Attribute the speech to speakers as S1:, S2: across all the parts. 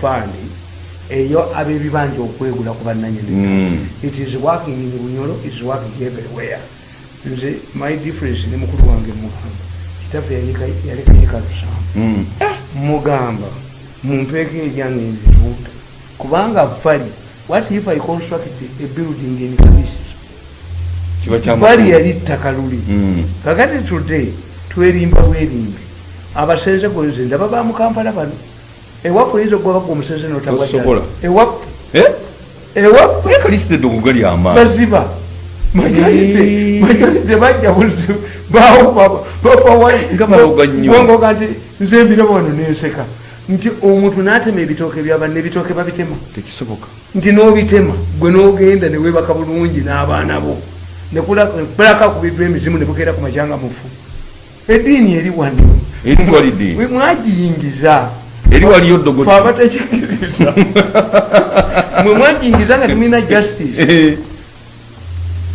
S1: fund eyo ab'ebibanja okwegula ku bannanyini
S2: Mm.
S1: it is working in bunyolo is working everywhere. Nze my difference ne mukulu wange mugamba kitaffe yaleka- yalekayeka lusambu
S2: Mm.
S1: mugamba mumpeeko eryange nzirunda kubanga vali what if i construct a building in
S2: kya
S1: vali yali ttaka luli.
S2: Mm.
S1: kakati today twerimba bwerimbi abasenze gonze ndaba ba mukampala bano ewaffe oyinza okugobaga omusenze
S2: Tosobola.
S1: ewaffe.
S2: Eh?
S1: ewaffe.
S2: Kalisite eddogo gali amaanyi.
S1: Baziba.
S2: Eh.
S1: majorite bajja buzibu bawo bapawangoga nti nze mbiraba wano nenseka. Nti omuntu n'atema ebitooke byabanne ebitooke babitema.
S2: Tekisoboka.
S1: Nti n'obitema gwe n'ogenda newebaka bulungi n'abaana bo. Nekulaka kubiddwa emizimu nebukeera ku makyanga mufu eddiini eri wano. Mwagiyingiza
S2: eri waliyo
S1: abatakikiriza mwe mwagiyingiza nga temulina justice.
S2: Eh.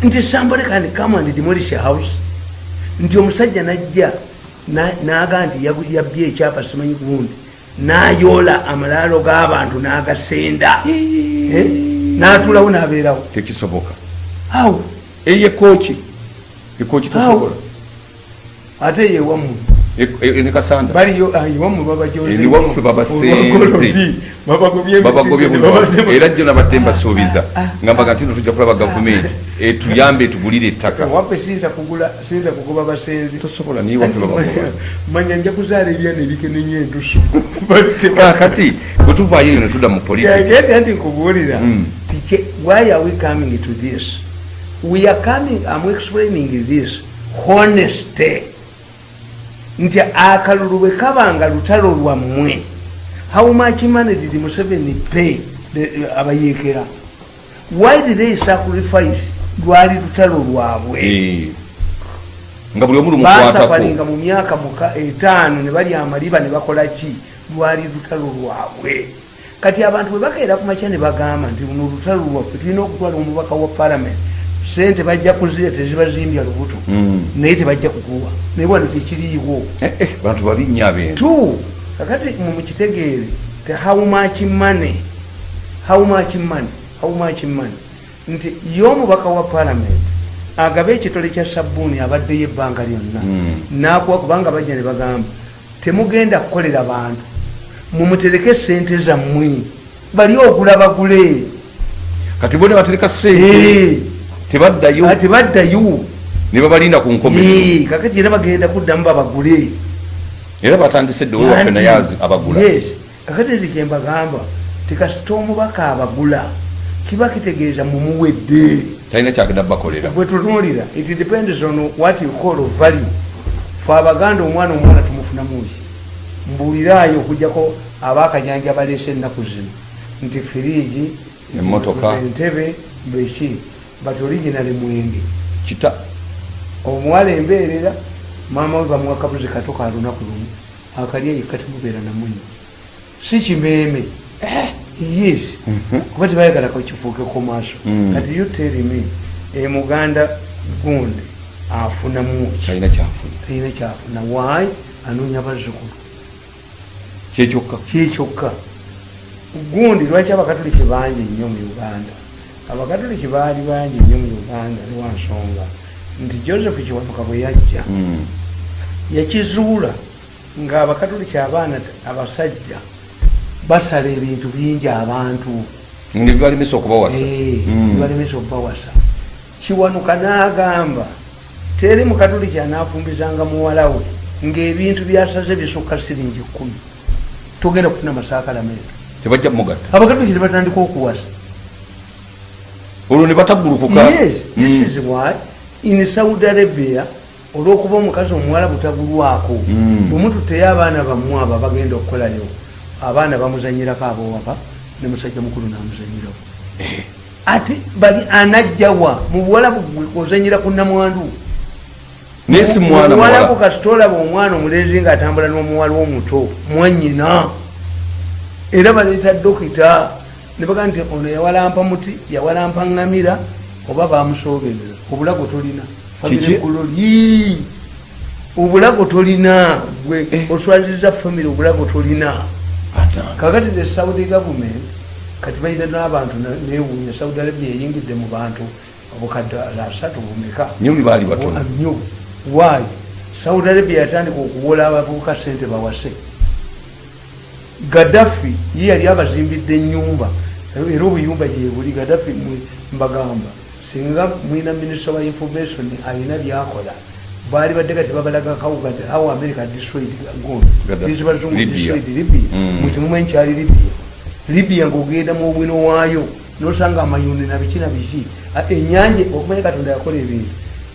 S1: nti somebody can come and demolish a house. Nti omusajja najja na- naga nti yabbye ekyapa simanyi gundi. Nayoola amalaalo g'abantu n'agasenda. Eh? n'atuulawo n'abeerawo.
S2: Tekisoboka.
S1: Awo.
S2: Eye kooki? Ekooki tosobola?
S1: Ate yewamu Baliyo ah, iwamu babajoze
S2: Eri waffe babasenze. era jjo nabadde mbasuubiza. Ngambaga nti no tujja kulaba gavumenti. Etuyambe etugulire ettaka.
S1: Waffe siyinza kugoba basenzi.
S2: Tosobola naye waffe
S1: manya nja kuzaala ebyana ebikenenya endusu
S2: kakati bwe tuvaayo eyo ne tudda mu politics.
S1: Nti nkubuulira.
S2: Mm.
S1: kye- why are we coming to this? We are coming i'm explaining this honesty nti akalulu bwe kabanga lutalo lwammwe how much money did museveni pay the- abayeekera? Why did they sacrifice lwali lutalo lwabwe?
S2: Eh. nga buli omu lumukwatako
S1: basafalinga mu myaka muka etaano ne balya amaliba ne bakola ki? Lwali lutalo lwabwe. Kati abantu bwe bakeera ku makya ne bagamba nti luno lutalo lwaffe tulina okutwala omubaka wa parliament sente bajja kuzira tezibazimbya lubuto.
S2: Mm.
S1: naye tebajja kuguwa naye wano tekiriiwo
S2: Eh, eh, bantu babi nnyo ab'entu
S1: tu kakati mumukitegeere te how much money how much money how much money. Nti y'omubaka wa parliament agaba ekitole kya sabbuuni abaddeyo ebbanga lyonna.
S2: Mm.
S1: nakuwa kubanga bajja ne bagamba temugenda kukolera bantu. Mumutereke sente zammwe. Bali ogula bagule
S2: kati bo ne batereka sente tebaddayo
S1: ati baddayo
S2: ne babalinda ku nkomero
S1: Eh, kakati era bagenda kuddamu babagule.
S2: Era batandise edde wewaffe naye abagula.
S1: Yes. kakati nti kyembagamba tikasita omubaka abagula kiba kitegeeza mumuwedde
S2: talina kyagenda bakolera.
S1: Bwe tutunuulira it depends on what you call value. Fe abaganda omwana omwana tumufunamuki mbuuliraayo okugjako abakajanja baleese ennaku zino. Nti firiji nti
S2: Emmotoka.
S1: entebe beki but original mwenge.
S2: Kita.
S1: Omuwala embeerera maama we bamuwa kabuzi kato ka lunaku lumu. Akalya yekka temubeera namunyo si kimeeme. Yes. Kuba tebayagalako kifuukeko maaso.
S2: Mm.
S1: kati you tell me emuganda gundi afunamu
S2: talina kyafuna.
S1: Waayi anoonya bazzukulu.
S2: Kyekyokka
S1: gundi lwaki abakatoliki bangi nnyo mu uganda abakatoliki baali bangi nnyo mu uganda niwansonga nti joseph kiwanuka bwe yajja
S2: Mm.
S1: yakizuula nga abakatoliki abaana abasajja basala ebintu bingi abantu.
S2: Ne bibalemesa okubawasa.
S1: Eh,
S2: Mm.
S1: nibalemesa okubawasa. Kiwanuka n'agamba teri mukatoliki anaafumbizanga muwala we ng'ebintu byasaze bisukka siringi kumi togenda kufuna masakalamento
S2: tebajja mugatta
S1: abakatoliki tebatandika okuwasa
S2: olwo ne bataggulukuka Mm.
S1: in saudi arabia olwokuba omukazi omuwala butagulwako
S2: Mm.
S1: bwemututeyo abaana bammwe abo bagenda okukolayo abaana bamuzanyirako abowaka ne musajja mukulu namuzanyirawo. Ati bali anajjawa mu buwalabu ozanyira ku namwandu
S2: naye si mwana
S1: muwalabu
S2: muwala.
S1: kasita olaba omwana omulenzi ngaatambula n'omuwala omuto mwanyina era baleeta dokita ne bagaa nti ono yawalampa muti yawalampa ŋŋamira oba bamusooberera obulago tolina. Famire kuloli obulago tolina. Gwe
S2: Eh.
S1: oswaziriza famire obulago tolina. Kakati the saudi government kati balina n'abantu newunya saudi arabia eyingidde mu bantu obukadde asatu bumeka nyo waayi saudi arabia yatandika okuwola abavubuka sente bawase. Gaddafi ye yali abazimbidde enyumba era obuyumba gyebuli gaddafi mbagamba. Singa mwina minisita wa information alina byakola. Baali badde kati babalaga how america destroyed libya. mutimumu enkyali libya. Libya. Ngaogenda mu obwino waayo nosanga amayundi nabiki nabiki enyanja okumanya katonda yakola ebintu.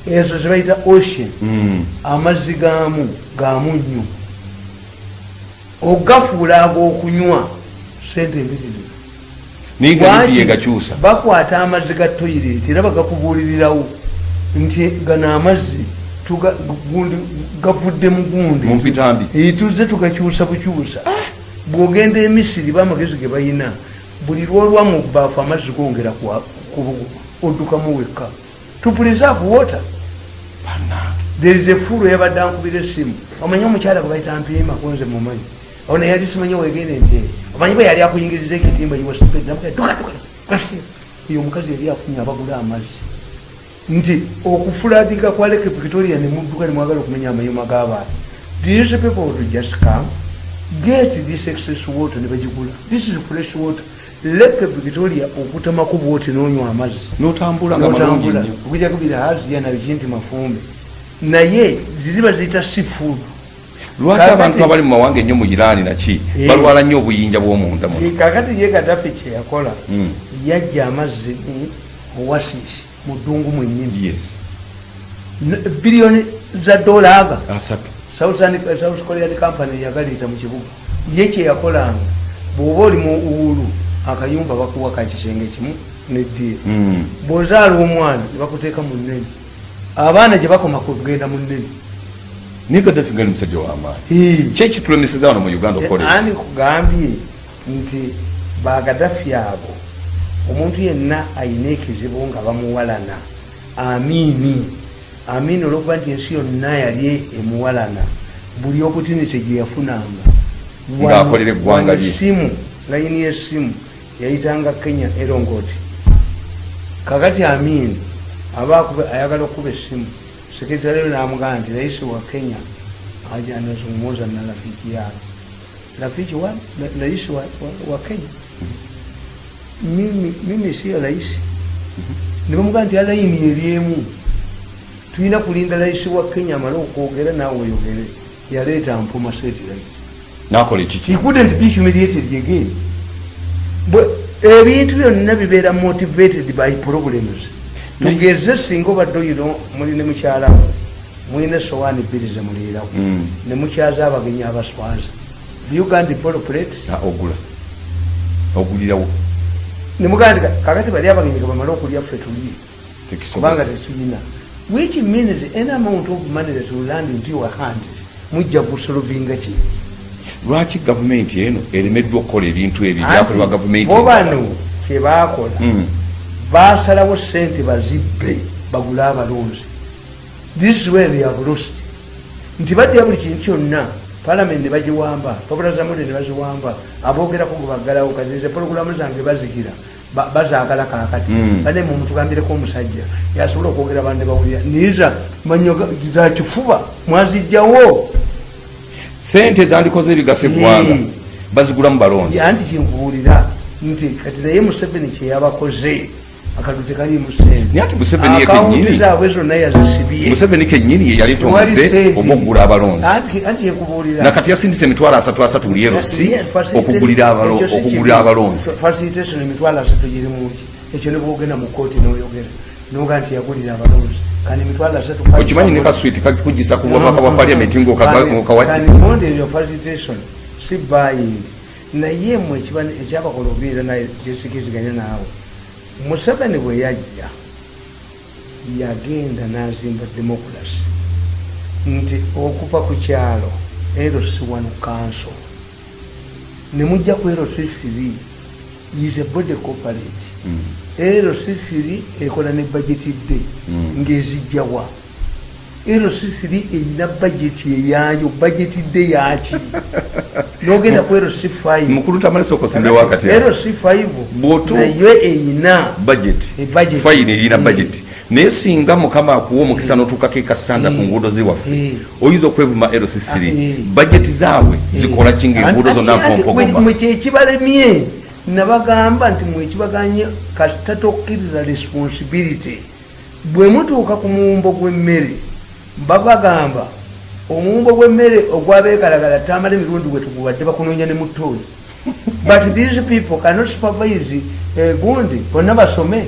S1: Ezo zebayita ocean.
S2: Mm.
S1: amazzi gaamu gamu nnyo. Ogafuula ag'okunywa sente mbiziri
S2: naye nga libiye gakyusa?
S1: bakwata amazzi ga toyireti era bagakubuulirirawo nti gano amazzi gavudde mu gundi. Tuzze tugakyusa bukyusa bwogenda emisiri bamagezi ge bayina buli lwolwa mu baafu amazzi gongera oddukamu wekka. To preserve water. There is a fulu yabadde ankubira esimu omanyi omukyala gwe bayita mpiima kunze mumanyi ono yali simanyi wegende nti omanyi bwe yali akuyingiriza ekitimba eyo omukazi yali afunye abagula amazzi. Nti okufuladiga kwa lake victoria nemudduka nemwagala okumenya amayuma g'abantu. These people would just come get this excess water nebagigula this is fresh water. Lake victoria okutamako bwoti nonywa amazzi.
S2: Notambula nga malungi
S1: notambula
S2: nnyo
S1: okujakubira haziya nabiki nti mafumbe. Naye ziriba ziyita seafood
S2: lwaki abantu abali mu mawanga ennyo mu irani naki?
S1: Eh.
S2: balwala nnyo obuyinja bw'omunda muno.
S1: Kakati ye gadafi kyeyakola
S2: Mm.
S1: yajja amazzi mu wasisi mu ddungu N- biliyoni za dola aga. Southern- south korean company yagaliita mu kibuga. Ye kyeyakolanga bw'oba oli mu uhulu akayumba bakuwa kakisenge kimu neddiira
S2: Mm.
S1: bw'ozaala omwana nebakuteeka mu nnene. Abaana gye bakoma kugenda mu nnene
S2: naye gaddafi nga ni musajja w'amaanyi kyekitulemeseza wano mu uganda okola ebyo?
S1: ani kugambye nti bagadafi abo omuntu yenna ayina ekizibu nga bamuwalana. Amiini amiini olwokuba nti ensi yonna yali emuwalana. Buli okutinise gye yafunanga.
S2: Ng'akolera eggwanga lye.
S1: simu layini yesimu yayitanga kenya erongoti kakati amiini aba ayagala okuba esimu sekretary namugamba nti raisi wa kenya aja anazungumuza na rafiki yao rafiki wa rais wa, wa, wa kenya. Mimi, mimi siyo rais. Nibamugaa nti alaini eryemu tulina kulinda rais wa kenya amale okwogera naawe oyogere yaleeta mpuma rais.
S2: Nakola ekiki
S1: he couldn't be humiliated again. Ebintu byonna bibeera motivated by problems tugeze singa obadde oyino muli ne mukyalawo mulina esowaani bbiri zemuliirawo
S2: Mm.
S1: ne mukyaza abagenyi abaswanza uganda bolo plate
S2: Ah, ogula. Ogulirawo.
S1: Nemugaa kakati bali abagenyi gebamale okulya ffe tulye kubanga tetulina. Which means any amount of money that will land into your hand mujja kusolovinga ki?
S2: Lwaki gavumenti eno eremeddwa okukola ebintu ebyo byakolebwa gavumenti
S1: bo bano kyebakola
S2: Mm.
S1: Basalawo sente bazibbe bagule abalonzi this is where they have lost. Nti badya buli kintu kyonna palamenti nebagiwamba papula zamuli nebaziwamba abogerako gwe baggalawo kazinze pologulamu zange bazikira ba- bazaagala kakati
S2: Mm.
S1: bane mu mutugambireko omusajja yasobola okwogera bande bawulira niza manyoga zakifuba mwazijjawo
S2: sente zandikoze ebigasa eggwanga
S1: Mm.
S2: bazigulamu balonzi.
S1: Anti kinkubuulira nti kati naye museveni kyeyabakoze akadu tekalimu sente.
S2: Naye ati Museveni ye
S1: akawunti
S2: kennyini.
S1: zaabwe zonna yazisibye
S2: museveni kennyini ye yaleeta
S1: Tewali
S2: omuze oba okugula abalonzi. Nakati yasindisa emitwalo asatu asatu buli erosi okugulira abalonzi.
S1: Ekyo nebwogenda mu kooti noyogera. Noga nti yagulira abalonzi. Kandi emitwalo asatu
S2: okimanyi ne kaswiti kakugisa ku bwabaka bwa paliamenti ngaokawadde
S1: model of facilitation si buying naye mwe ekyabakola obubeera naye kyesikiziganya naawe museveni bwe yajja yagenda n'azimba democracy. Nti okuva ku kyalo eros1 council nemujja ku eros3 is a body corporate. Eros3 ekola ne budget dde
S2: Mm.
S1: ng'ezijjawa eros3 erina budget eyayo budget dde yaki nogenda ku rc5
S2: mukulu tamalisa okusimbewo akati
S1: rc5
S2: Bw'otu-
S1: nayo eyina
S2: budget
S1: E budget.
S2: fayini erina
S1: Eh.
S2: budget naye singa mukama akuwa omukisa n'otuukako ekasitanda ku
S1: Eh.
S2: nguudo ziwaffe
S1: Eh.
S2: oyinza okwevuma lc3
S1: Ah, eh.
S2: bajeti zaabwe zikola ki ngaenguudo zonna mpompogoma
S1: mwekibalemye nabagamba nti mwekibaganye kasitatokkiriza responsibility bwe mutuuka ku muwumbo gw'emmere babagamba omuwumbo gw'emmere ogwabeegalagala tamala emirundi gwe tugubadde bakunoonya ne mutooyi but these people cannot supervise eh, gundi bonna basome.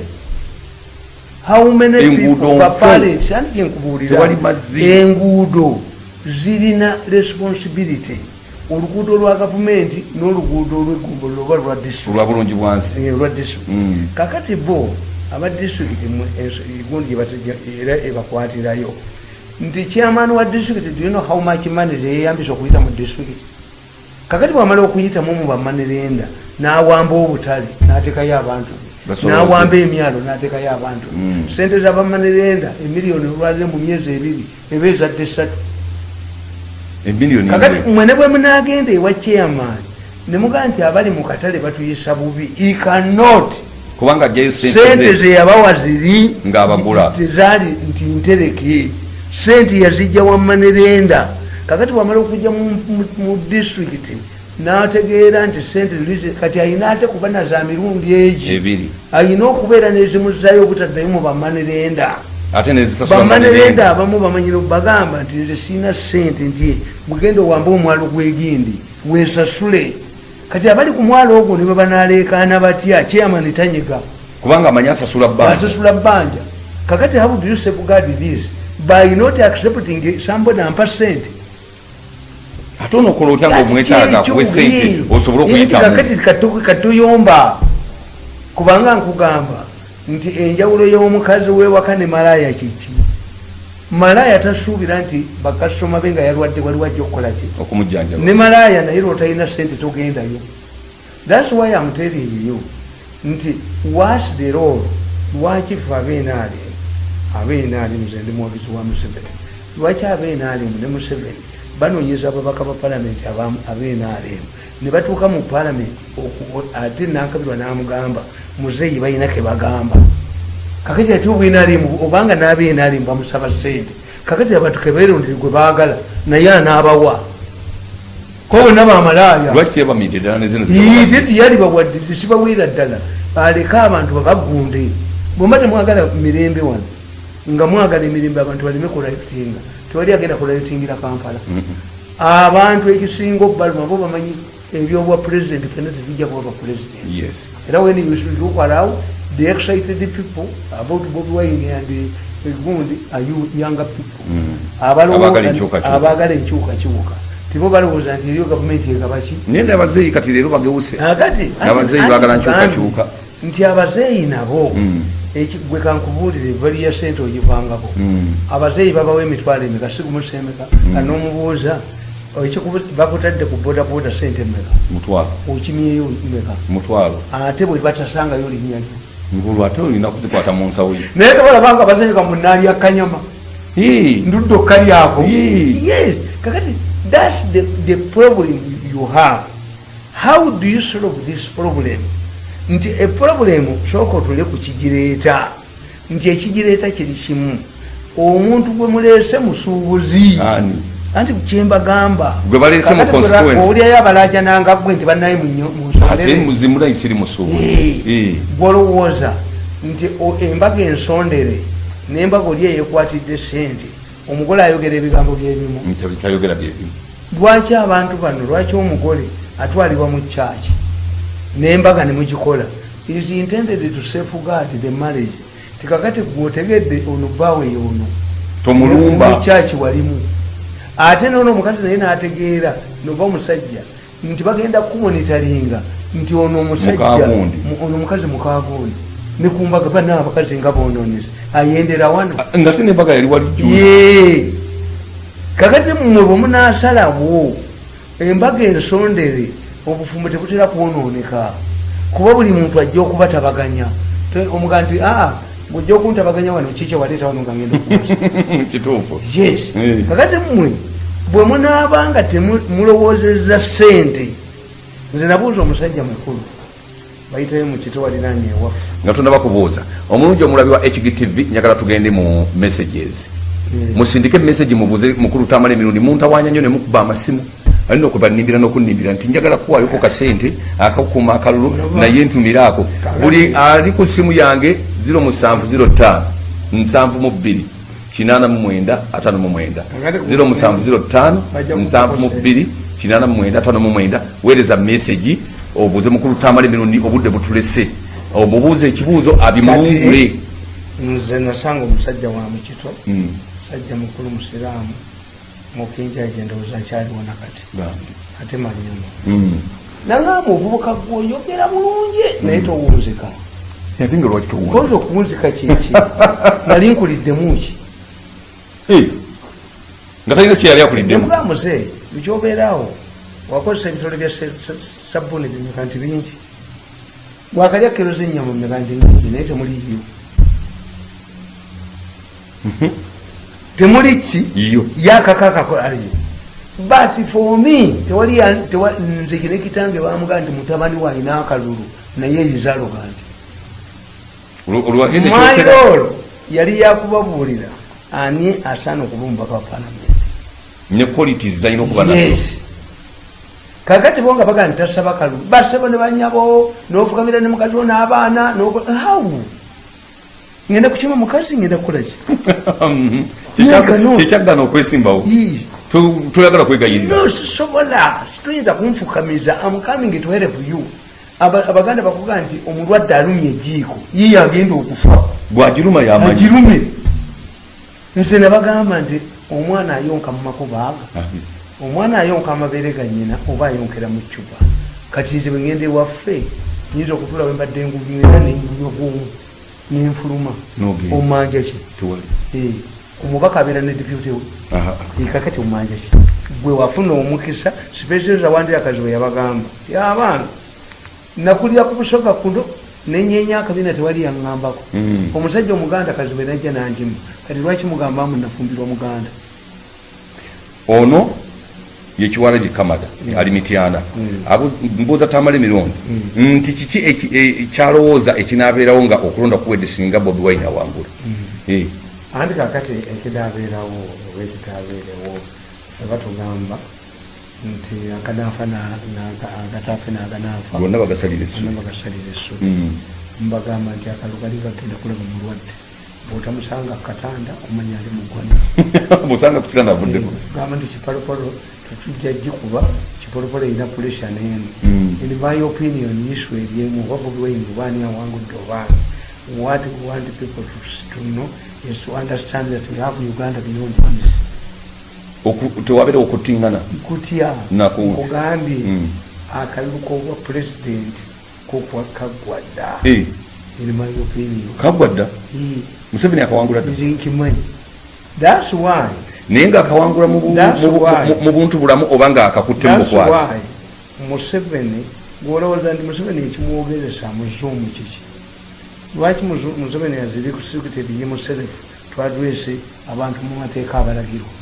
S1: How many people baparents anti
S2: mazzi.
S1: enguudo zirina responsibility. Oluguudo lwa gavumenti n'oluguudo olwegumbolo oba lwa district.
S2: Olwa bulungi bwansi
S1: Eh, olwa district.
S2: Mm.
S1: kakati bo aba mu- ens- gundi era ebakwatirayo nti chairman wa district do you know how much money teyeyambisa okuyita mu district? Kakati bwamala okuyitamu mu bamanerenda n'awamba obutale n'atekayo abantu. N'awamba emyalo n'atekayo abantu. Be
S2: Mm.
S1: sente z'abamanerenda emiliyoni olwalire mu myezi ebiri eba ezadde esatu
S2: emiliyoni
S1: kakati mwene bwe munagenda ewa chairman nemugaa nti abali mu katale batuyisa bubi. He cannot.
S2: Kubanga ajjayo sente
S1: sente
S2: ze
S1: zeyabawa ziri
S2: Ng'abagula.
S1: tezaali nti ntereke sente yazijja wamanerenda kakati wamala okujja mu- district nategeera nti sente kati ayina ate kuba na za mirundi egi. Ayina okubeera nezimuzayo obutaddayo mu bamanerenda bamanerenda abamu bamanyire bagamba nti nze siina sente nti bugenda owambe omwalo gwegindi wesasule kati abali ku mwalo ogwo ne bebanalekaana batya? Kyeyamani tanyega.
S2: Kubanga amanyi asasula bbanja.
S1: Kakati how do you safeguard this by not accepting somebody ampa sente
S2: ate onookola otya nga omwetaaga kuwe sente osobole okuyitamu
S1: kakati katu- katuyomba. Kubanga nkugamba nti enjawulo y'omukazi wewaka ne malaya kiki? Malaya tasuubira nti bakasitoma be nga yalwadde waliwo ajja okukola ki?
S2: Okumujjanjaba.
S1: Ne malaya naye lwotalina sente togendayo. Thats why am telling you nti was the role lwaki fe abenaalemu abenaalemu ze ndi mwogezi wa museveni. Lwaki abenaalemu ne museveni? Banoonyeza ababaka ba palamenti abenaalemu ne batuuka mu palamenti oku- ate nankabirwa n'amugamba muzeeyi balina ke bagamba. Kakati ati obwenaalemu obanga n'abenaalemu bamusaba sente kakati abantu keberondere gwe baagala naye anaabawa. Ko bonna bamalaaya
S2: lwaki teyabamiridde ddala nezino
S1: ite tiyali bawadde tesibaweera ddala. Aleke abantu babagunde bwemba temwagala mirembe wano nga mwagala emirembe abantu baleme kulayitinga. Tewali agenda kulayitingira kampala. Abantu ekisinga obbaluma bo bamanyi ebyobwa pulezidenti fena tebijja kuba bapulezidenti era when you look around the excited people about Bobi Wine and gundi are you younger people. Abalowo-
S2: Abaagala enkyukakyuka.
S1: tibo balowooza nti eriyo gavumenti egabaki.
S2: Naye nabazeeyi kati leero bagewuse.
S1: Akati
S2: N'abazeeyi baagala nkyukakyuka.
S1: nti abazeeyi nabo eki- gwe kankubuulire bali ya sente ogivangako.
S2: Mm.
S1: abazeeyi babawo emitwalo emeka? Sigumusemeka nga nomubuuza ekikubu- bakutadde ku bodaboda sente meka
S2: mutwalo.
S1: Okimyeyo meka ate bwe batasangayo linnya lyo.
S2: Ngulu ate olina kuzikwata mu nsawo ye.
S1: Naye tobalabanga abazeeyi gamunaali akanyama
S2: Yee.
S1: ndudde okkalyako yes. Kakati thats the, the problem you have. How do you solve this problem nti eproblemu sooka otule ku kigireeta. Nti ekigireeta kiri kimu. Omuntu gwe muleese musuubuzi. Anti kyembagamba olyayo abalajananga gwe nti banaye mu
S2: ate
S1: nsondere
S2: zimulaisiri musuubu
S1: gwolowooza nti o- embaga ensondere nembaga oli eyekwatidde sente omugole ayogera ebigambo byebimu. Lwaki abantu bano lwaki omugole atwalibwa mu kyaki nembaga nemugikola. Is intended to safeguard the marriage. Tikakati gwotegedde ono bawe yono.
S2: Tomulumba.
S1: Mukyaki walimu. Ate nono omukazi naye nategeera noba omusajja nti bagenda kumonitalinga nti ono omusajja ono omukazi mukagundi. Nekumbaga bana abakazi nga bononese ayendera wano.
S2: Nga te nembaga yali wali juice.
S1: ye kakati mmwe bwemunasalawo embaga ensondere obufumbo tebutera kwononeka kuba buli muntu ajja okubatabaganya. Te- omuga nti aa bwojja okuntabaganya wano kiki waleeta wano nga ngenda okuwasa
S2: kituufu.
S1: Yes.
S2: Eh.
S1: kakati mmwe bwe munaabanga temulowoozeza sente nze nabuuza omusajja mukulu bayitayo mu kito waliranye ewaffe.
S2: Nga tunabakubuuza omulungi omulabi wa hgtv njagala tugende mu messages. Musindike message mubuuze mukulu tamala emirundi muntawanya nnyo nemukuba amasimu alina okubanimbira nokunimbira nti njagala kuwayoko kasente akakuma akalulu naye ntumiraako buli ali ku simu yange 0705 nsanvu mu bbiri 89 0705 nsanvu mu bbiri 89 weereza message obuuze mukulu tamala emirundi obudde butulese. Omubuuza ekibuuzo abimulungule
S1: nze nasanga omusajja wa mukito musajja mukulu musiraamu mukinjaje ndowooza akyaliwo nakati ate manyama nangamba obubuka gwoyogera bulungi naye towunzika koza okuwunzika kiki nali nkuliddemuki
S2: nga talina kyeyali akuliddemu
S1: mugamuze bikyobeerawo wakozesa ebitole bya sabuni bimeka nti bingi. Wakalya kero zenyama meka nti nyingi naye temuliyo temuli ki? Yakakakakolayo but for me tewali nze kine kitange bamugaa nti mutabani waina akalulu naye ebizaaloga nti mairolo yali yakubabuulira ani asaana okuba omubaka wa palamenti
S2: ne qualities zalina okuba nazo.
S1: Kakati bo nga bagaa ntasaba kalulu basebo ne banyabo nofukamira ne mukazi wo n'abaana how ngenda kukima mukazi ngenda kukolaki
S2: kyekyagana okwesimbawo toyagala kwegayirira
S1: sisobola toyinza kunfukamiza amcoming to help you. Abaganda bakuga nti omulwadde alumye ejiiko yiye agenda okufa.
S2: Bwagiruma
S1: yagirume nze nabagamba nti omwana ayonka mu makubaaga omwana ayonka amabeere ga nyina oba ayonkera mu cupa kati nze bwegenda ewaffe nyinza okutula wembadde engubira nenguyo bwomu nenfuluma. Omanja ki? Omubaka abeera ne deputy we. Kakati omanja ki? Gwe wafuna omukisa specialza wandira kaziwe yabagamba. Yabaana nakulira ku busoga kuno nenyenya akabina tewali yaŋŋambako. Omusajja omuganda kaziwe najja nanjimu. Kati lwaki mugambamu nafumbirwa muganda?
S2: Ono yekiwala gikamada ali mityana mbuuza tamala emirundi nti kiki ekyalowooza ekinabeerawo nga okulonda kuwedde singa bobi wine awangula?
S1: Anti kakati ekidaabeerawo oba ekitaabeerewo ebatugamba nti akanafa agatafe naganafa
S2: gonna bagasalira
S1: essubi. Mbagamba nti akalu gali gagenda kulaba mulwadde. Bwotamusanga katanda omanya ali mugwana
S2: musanga kukitanda avuddeko
S1: gamba nti kipalopalo tetujja gikuba kipolopolo erina puresha neeno in my opinion isu eryemu oba wine obaani awangudde obaani what we want people to, to know is to understand that we have uganda beyond this.
S2: Tewabeera okutingana?
S1: Kutya kugambye akalulu kobwa president kokwa kagwadda in my opinion.
S2: Kagwadda museveni akawangula
S1: nze nkimanyi thats why
S2: naye ngaakawangula mu buntu bulamu oba ngaakakutte mu bukwasi
S1: museveni gwolowooza nti museveni ekimwogezesa muzuumu kiki? Lwaki museveni azirikusikited ye muserefu twadwese abantu mu mateeka abalagirwa?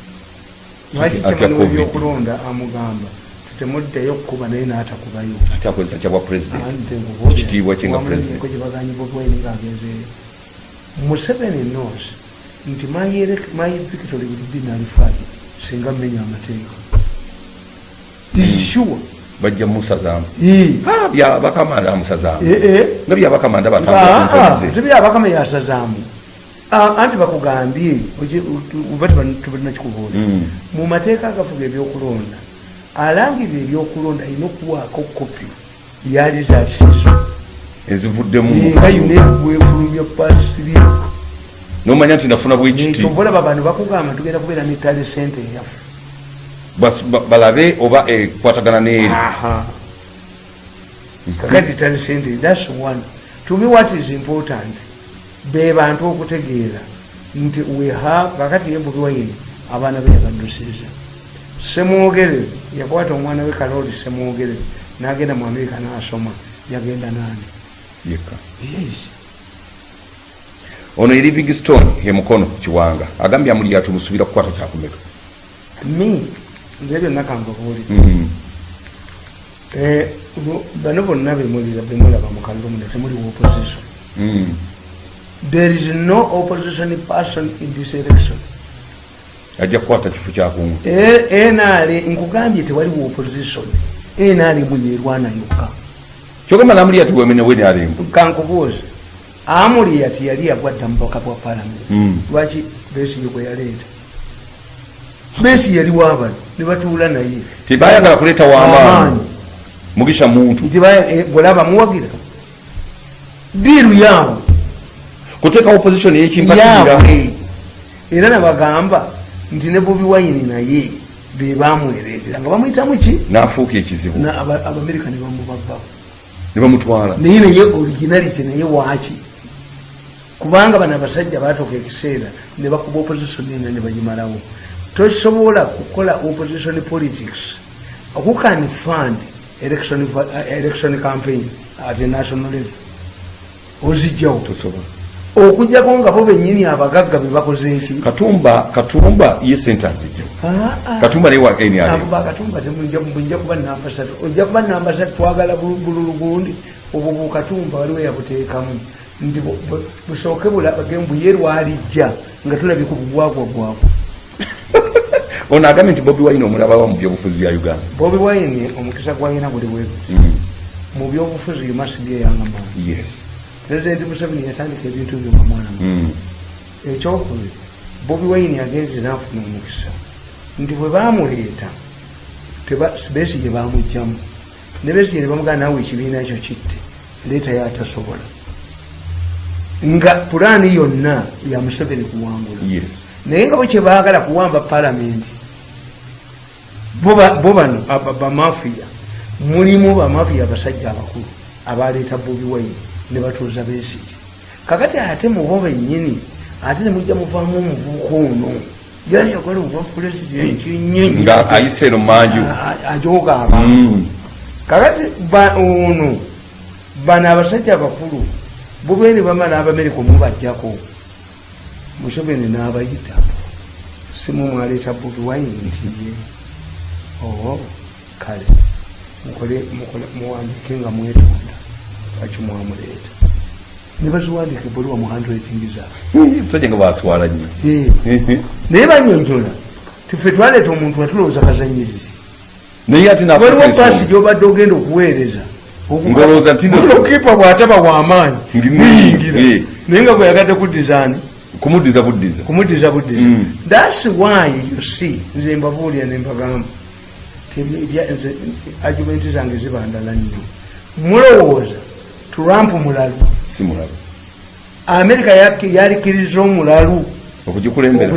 S1: Lwaki kyamaniwa ebyokulonda amugamba tetemuddeyo kukuba naye n'atakubayo?
S2: Ate akozesa kyabwa presidentekitiibwa kyenga president.
S1: kyebaganyi bobwaine ngaagenzeeyo museveni nos nti my victory would be nullified. Singa mmenya amateeka. Issure
S2: bajja musazaamu byabakamanda amusazaamu nga byabakamanda
S1: tebyabakama yasazaamu anti bakugambye oba tubalinakikubuula mu mateeka agafuga ebyokulonda alangirira ebyokulonda alina okuwaako kopi yalizatisizo
S2: ezivuddemu.
S1: Nga yunegwefulumya pasiri
S2: nomanya nti nafuna bwekiti
S1: obalaba abantu bakugamba tugenda kubeera netale sente eyaffe
S2: balabe oba ekwatagana neeri
S1: kakati tale sente thats one. To me what is important? Be bantu okutegeera nti we have kakati yembubi waine abaana be yabaddusiza semwogerere yakwata omwana we kaloli semwogerere nagenda mu amerika nasoma yagenda nani?
S2: Yeka
S1: yes
S2: ono ye livingstone ye mukono kiwanga. Agambye amuli yatumusubira kukwata kyakumeka.
S1: Me nze byonna kangabuulira
S2: Mm.
S1: Eh, bano bonna bemulaba mu kalumuna temuliwo opposition.
S2: Mm.
S1: there is no opposition person in this election.
S2: Ajja kukwata kifo kyakungu
S1: enale nkugambye tewaliwo opposition. Enale muyerwana yokka.
S2: Kyogamba wemene weni alimbu
S1: kankubuuze amuliya tiyali yagwadda mubaka bwa palamenti
S2: Mm.
S1: lwaki besiye bwe yaleeta? Besi yali wabano ne batuula naye.
S2: Tebayagala kuleeta wamaanyi
S1: Amaanyi.
S2: mugisha muntu.
S1: Eh, bwolaba muwagira. Diiru yaabwe.
S2: Kuteeka opposition yekimbaira
S1: yaabwe. Era nabagamba nti ne bobi wayini naye be bamwereezera nga bamuyitamu ki?
S2: Nafuuka ekizibu.
S1: Abamerika ne bamubaggawo.
S2: Ne bamutwala.
S1: Naye naye originality naye waaki kubanga bano abasajja batuuka ekiseera ne bakuba opposition ena ne bagimalawo. Tosobola kukola opposition politics who can fund election, uh, election campaign at a national level? Ozijjawo. Okujjako nga bo benyini abagagga bebakoze eki
S2: katumba katumba ye sente azijja katumba naye wa nrm
S1: bakatumba temujja kuba namba satu ojja kuba namba satu twagala bulu- bululu gundi. Obwo bukatumba waliwo yabuteekamu nti bu- bu- busooke bulabage mbuye lwalijja nga tulabye ku bugwagwa gwagwa
S2: ono agambye nti bobi wine omulabawa mu byobufuzi bya uganda.
S1: Bobi wine omukisa gwalina guli bweguti
S2: Mm.
S1: mu byobufuzi yumasibyeyangamaani
S2: yes.
S1: Pulezidenti museveni yatandika ebintu byo nga mwana
S2: Mm.
S1: ekyokubiri bobi wine agenze nafuna omukisa. Nti bwe bamuleeta teba- besigye bamugjamu ne besigye ne bamugaa naawe ekibiina ekyo kitte leeta yatasobola nga pulaani yonna ya museveni kuwangula naye nga bwe kyebaagala kuwamba palamenti bo ba- bo bano bamafiya mulimu bamafiya abasajja abakulu abaleeta bobi wine ne batuuza besigye kakati ate mubo bennyini ate nemujja muvaamu omuvubuka ono yayagala obwa pulezidenti nyenyi
S2: nga ayise eno manju.
S1: Ajoga abantu.
S2: Mm.
S1: kakati ono bano abasajja abakulu bubeni bamala abamerika omubajjako museveni n'abayita simu mwaleeta bobi wine nti ye oo kale muwandike nga mwetonda. Lwaki mwamuleeta ne baziwandika ebbaluwa mu handwriting
S2: musajja nga baswala nnyo
S1: naye banyonyola tife twaleeta omuntu watulowooza kazanyirizi
S2: naye ate
S1: waliwo paasi gyobadde ogenda okuweereza
S2: Ngolowooza nti no-
S1: kipa bwataba wamaanyi muyingira naye nga gweyagadde kudizaani
S2: kumuddiza buddiza.
S1: Kumudiza budiza
S2: Mm.
S1: thats why you see nze mbabuulira nembagamba argumenti zange zibandala nnyo. Mulowooza trump mulalu.
S2: Si mulabe
S1: amerika yalikiriza omulalu
S2: okugikulembera.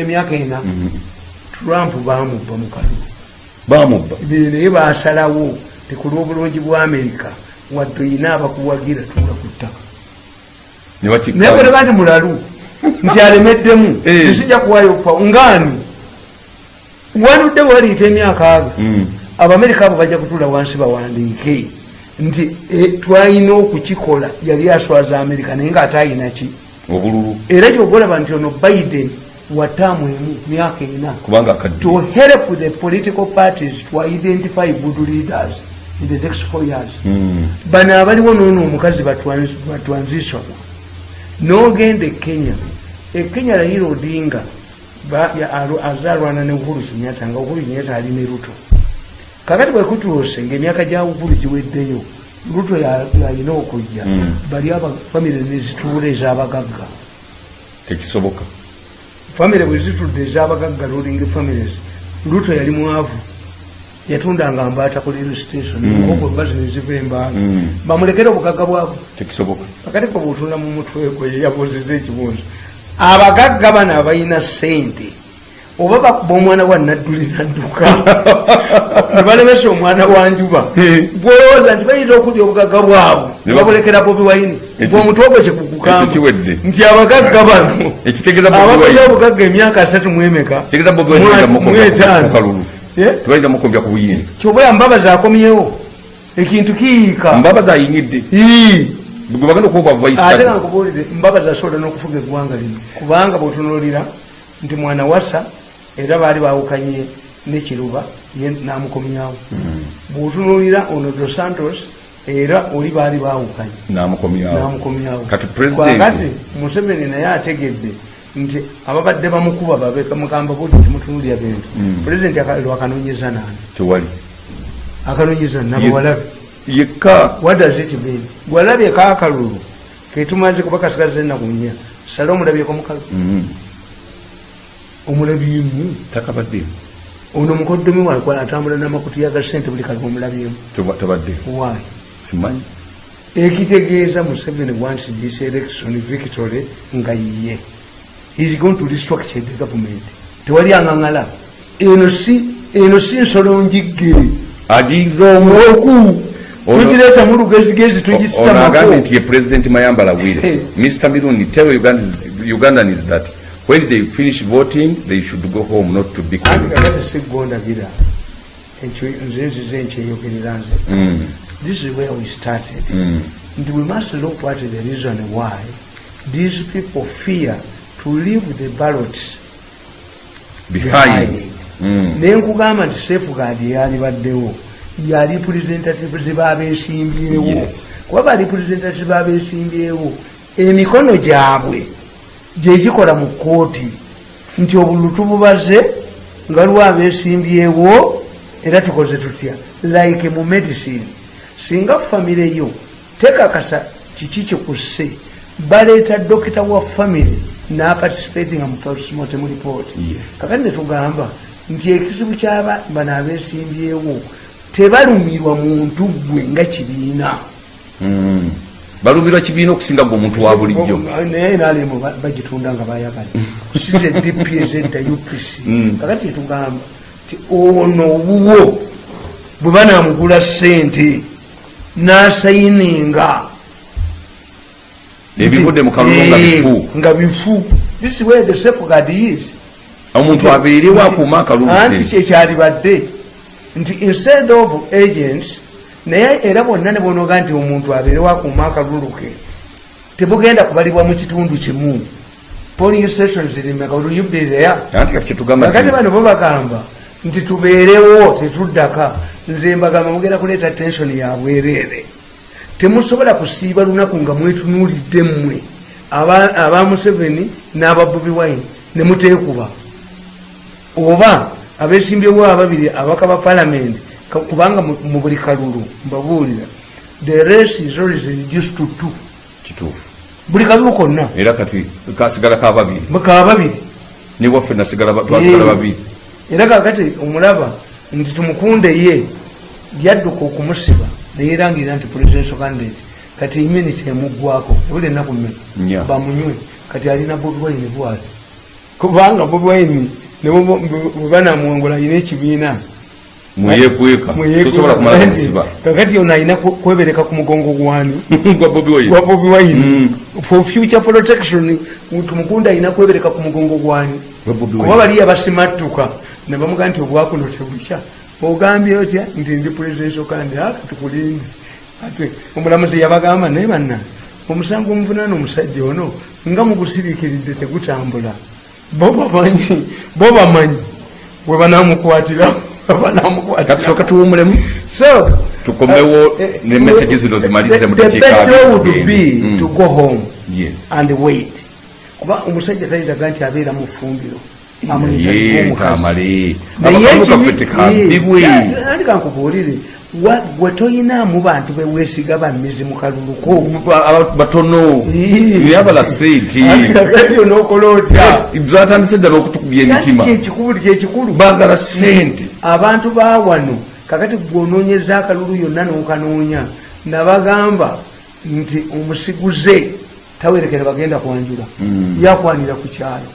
S1: emyaka ena.
S2: Mhm.
S1: trump bamubba mu kalulu
S2: bamubba
S1: naye basalawo tekulwobulungi bwa amerika wadde oyina abakuwagira tuula ku ttaka. Naye
S2: bakikka
S1: bweteba nti mulalu nti alemeddemu
S2: Eh.
S1: tisijja kuwayo pa ngaani wanudde bwaliita emyaka ago
S2: Mm.
S1: abamerika abo bajja kutula wansi bawandiike. Nti eh, twalina okukikola yali aswaza amerika naye ngaate ayinaki
S2: obululu.
S1: Era kyogolaba nti ono biden wataamu emu myaka ena. To help the political parties to identify good leaders in the next four years.
S2: Mm.
S1: bano abaliwo noono omukazi batwansition nogenda e kenya. E kenya raila odinga alo- azalwana ne uhuru kinyata nga uhuru kinyata ali ne ruto. Kakati bwekutuuse ngaemyaka gya uhuru giweddeyo ruto ya- yalina okujja.
S2: Mm.
S1: bali abafamire nezituula ezabagagga.
S2: Tekisoboka.
S1: Famire bwezitudde ezabagagga ruling families luto yali mwavu yatundanga mbaata ku lero station
S2: Mm.
S1: nkoko mbazi neziva embaala
S2: Mm.
S1: bamulekere obugagga bwabwe
S2: tekisoboka.
S1: Akati ko bwotunda mu mutwe gwe yeyabuzeza ekibuuzo abagagga bano abalina sente oba bakuba omwana wa naddulira dduka nebalemesa omwana wa njuba gwolowooza nti bayinza okulya obugagga bwabwe
S2: Ne
S1: babulekera bobi wayini
S2: Ekyo-
S1: gweomutwe gwe
S2: kiwedde.
S1: nti abagagga bano abakoze obugagga emyaka asatu mwemeka?
S2: Tegeeza
S1: Eh?
S2: tebayinza mukombya ku buyinza.
S1: Kyobula mbabazi akomyewo ekintu kiyiika
S2: mbabazi ayingidde
S1: Ii.
S2: gwe bagenda okuwa vice
S1: ate nga nkubuulire mbabazi asobola n'okufuga eggwanga lino. Kubanga bwotunulira nti mwana wasa era baali bawukanye nekiruba ye namukomyawo. Bwotunulira ono dos santos era oli baali bawukanye.
S2: Namukomyawo. Kati
S1: museveni naye ategedde nti ababadde bamukuba babemugamba buti timutunulya bintu.
S2: Mm.
S1: pulezidenti akanonyeza nani?
S2: Tewali.
S1: Akanonyeza nabawalabe
S2: yekka.
S1: What does it mean? Gwalabye kakalulu ketumaze kuba kasigaza enaku nnya. Sale omulabyeko mukalu.
S2: Mhm.
S1: omulabyemu
S2: takabadde.
S1: Ono mukoddomi wakwala atambula namakutiya ga sente buli kalu omulabyemu why?
S2: Simanyi.
S1: Ekitegeeza museveni wants this election victory nga yiye is going to restructure the government. Tewali aŋaŋala eno si eno si nsolo njigge
S2: agiza omu
S1: oku
S2: Ono-
S1: tugireeta mu lugezigezi tugisitamaku
S2: nti ye president mayambala wire mr mirundi tell ugandans, ugandans that when they finish voting they should go home not to be
S1: anti
S2: killed.
S1: kakati siggondagira nze nzize nkyeyogerera nze. This is where we started.
S2: Mm.
S1: and we must look is the reason why. These people fear to leave the ballot
S2: behind. Mm.
S1: naye nkugamba nti safeguard yalibaddewo ya representatives babesimbyewo
S2: Yes.
S1: kuba ba representatives babesimbyewo emikono gyabwe gyegikola mu kooti nti obulu tububaze nga lwabesimbyewo era tukoze tutya? Like mu medicine. Singa famire yo tekakasa kiki kikusse baleeta dokita wa famire naparticipatinga mu postmortem report
S2: Yes.
S1: kakati netugamba nti ekizibu kyaba bano abesimbyewo tebalumirwa muntu gwe nga kibiina
S2: Mm. balumirwa kibiina okusinga gwe omuntu wa bulijjo
S1: naye nalemu bagitunda nga bayagala size dp ezedda upc
S2: Mm.
S1: kakati tetugamba ti ono obuwo bwe banamugula sente nasayininga
S2: ebivudde mu kalulu nga bifu
S1: nga bifu. This is where the safeguard is.
S2: Omuntu abeerewo akuuma akalulu
S1: anti kyekyalibadde nti instead of agents naye era bonna ne bonoga nti omuntu abeerewo akuuma akalulu ke tebugenda kubalibwa mu kitundu kimu. Polling stations rimeka will you be there kakati
S2: nti
S1: bano bo bagamba nti tubeerewo tetuddaka nze mbagamba mugenda kuleeta tension ya bwereere temusobola kusiiba lunaku nga mwetunuulidde mmwe. Aba museveni n'aba bobi wine ne muteekuba. Oba abesimbyewo ababiri abaka ba palamenti kubanga mu buli kalulu mbabuulira the race is always reduced to two.
S2: Kituufu.
S1: Buli kalulu konna.
S2: Era kati kasigala ka babiri.
S1: Bakaba babiri.
S2: Ne waffe nasigala twasigala
S1: Eh.
S2: babiri.
S1: Era kakati omulaba nti tumukunde ye yadduka okumusiba neyerangirira nti presidential candidate kati iminiti emuggwako ebuli enaku mmeka bamunywe. Kati alina bobi wine bwati. Kubanga bobi wine bwebanamuwongola alina ekibiina. Kakati ono alina ku- kwebereka ku mugongo gwani?
S2: Gwa bobi wine. Mm.
S1: for future protection tumukunde alina kwebereka ku mugongo gwani. Kuba baliya basimattuka nebamuga nti obwakuno tebukya ogambye otya? Nti ndi presidential kandi aka tukulinde ate omulamuzi yabagamba naye banna omusango omuvunaana omusajja ono nga mugusiriikiridde tegutambula. Bo bamanyi bo bamanyi we banamukwatira
S2: katusooka tuwumulemu
S1: so
S2: Tukomewo
S1: uh,
S2: ne message zino zimalirize mu
S1: the- the
S2: dakiika
S1: best way
S2: abiri
S1: would
S2: tugende.
S1: be
S2: Mm.
S1: to go home
S2: yes.
S1: and wait. Kuba omusajja taliraga nti abeera mu ffumbiro
S2: tekambibwe
S1: ye, andi kankubuulire? Wa- gwe toyinaamu bantu beweesiga bamizi mu kaluluko.
S2: Batono. Yabala sente.
S1: Andi kakati onookola otya?
S2: Zatandise ddala okutukubya emitima
S1: kyekikulu
S2: baagala sente.
S1: Abantu ba wano kakati gwonoonyeza akalulu yonna n'okanoonya nabagamba nti omusiguze tawerekera bagenda kwanjula. Yakwanira ku kyalo.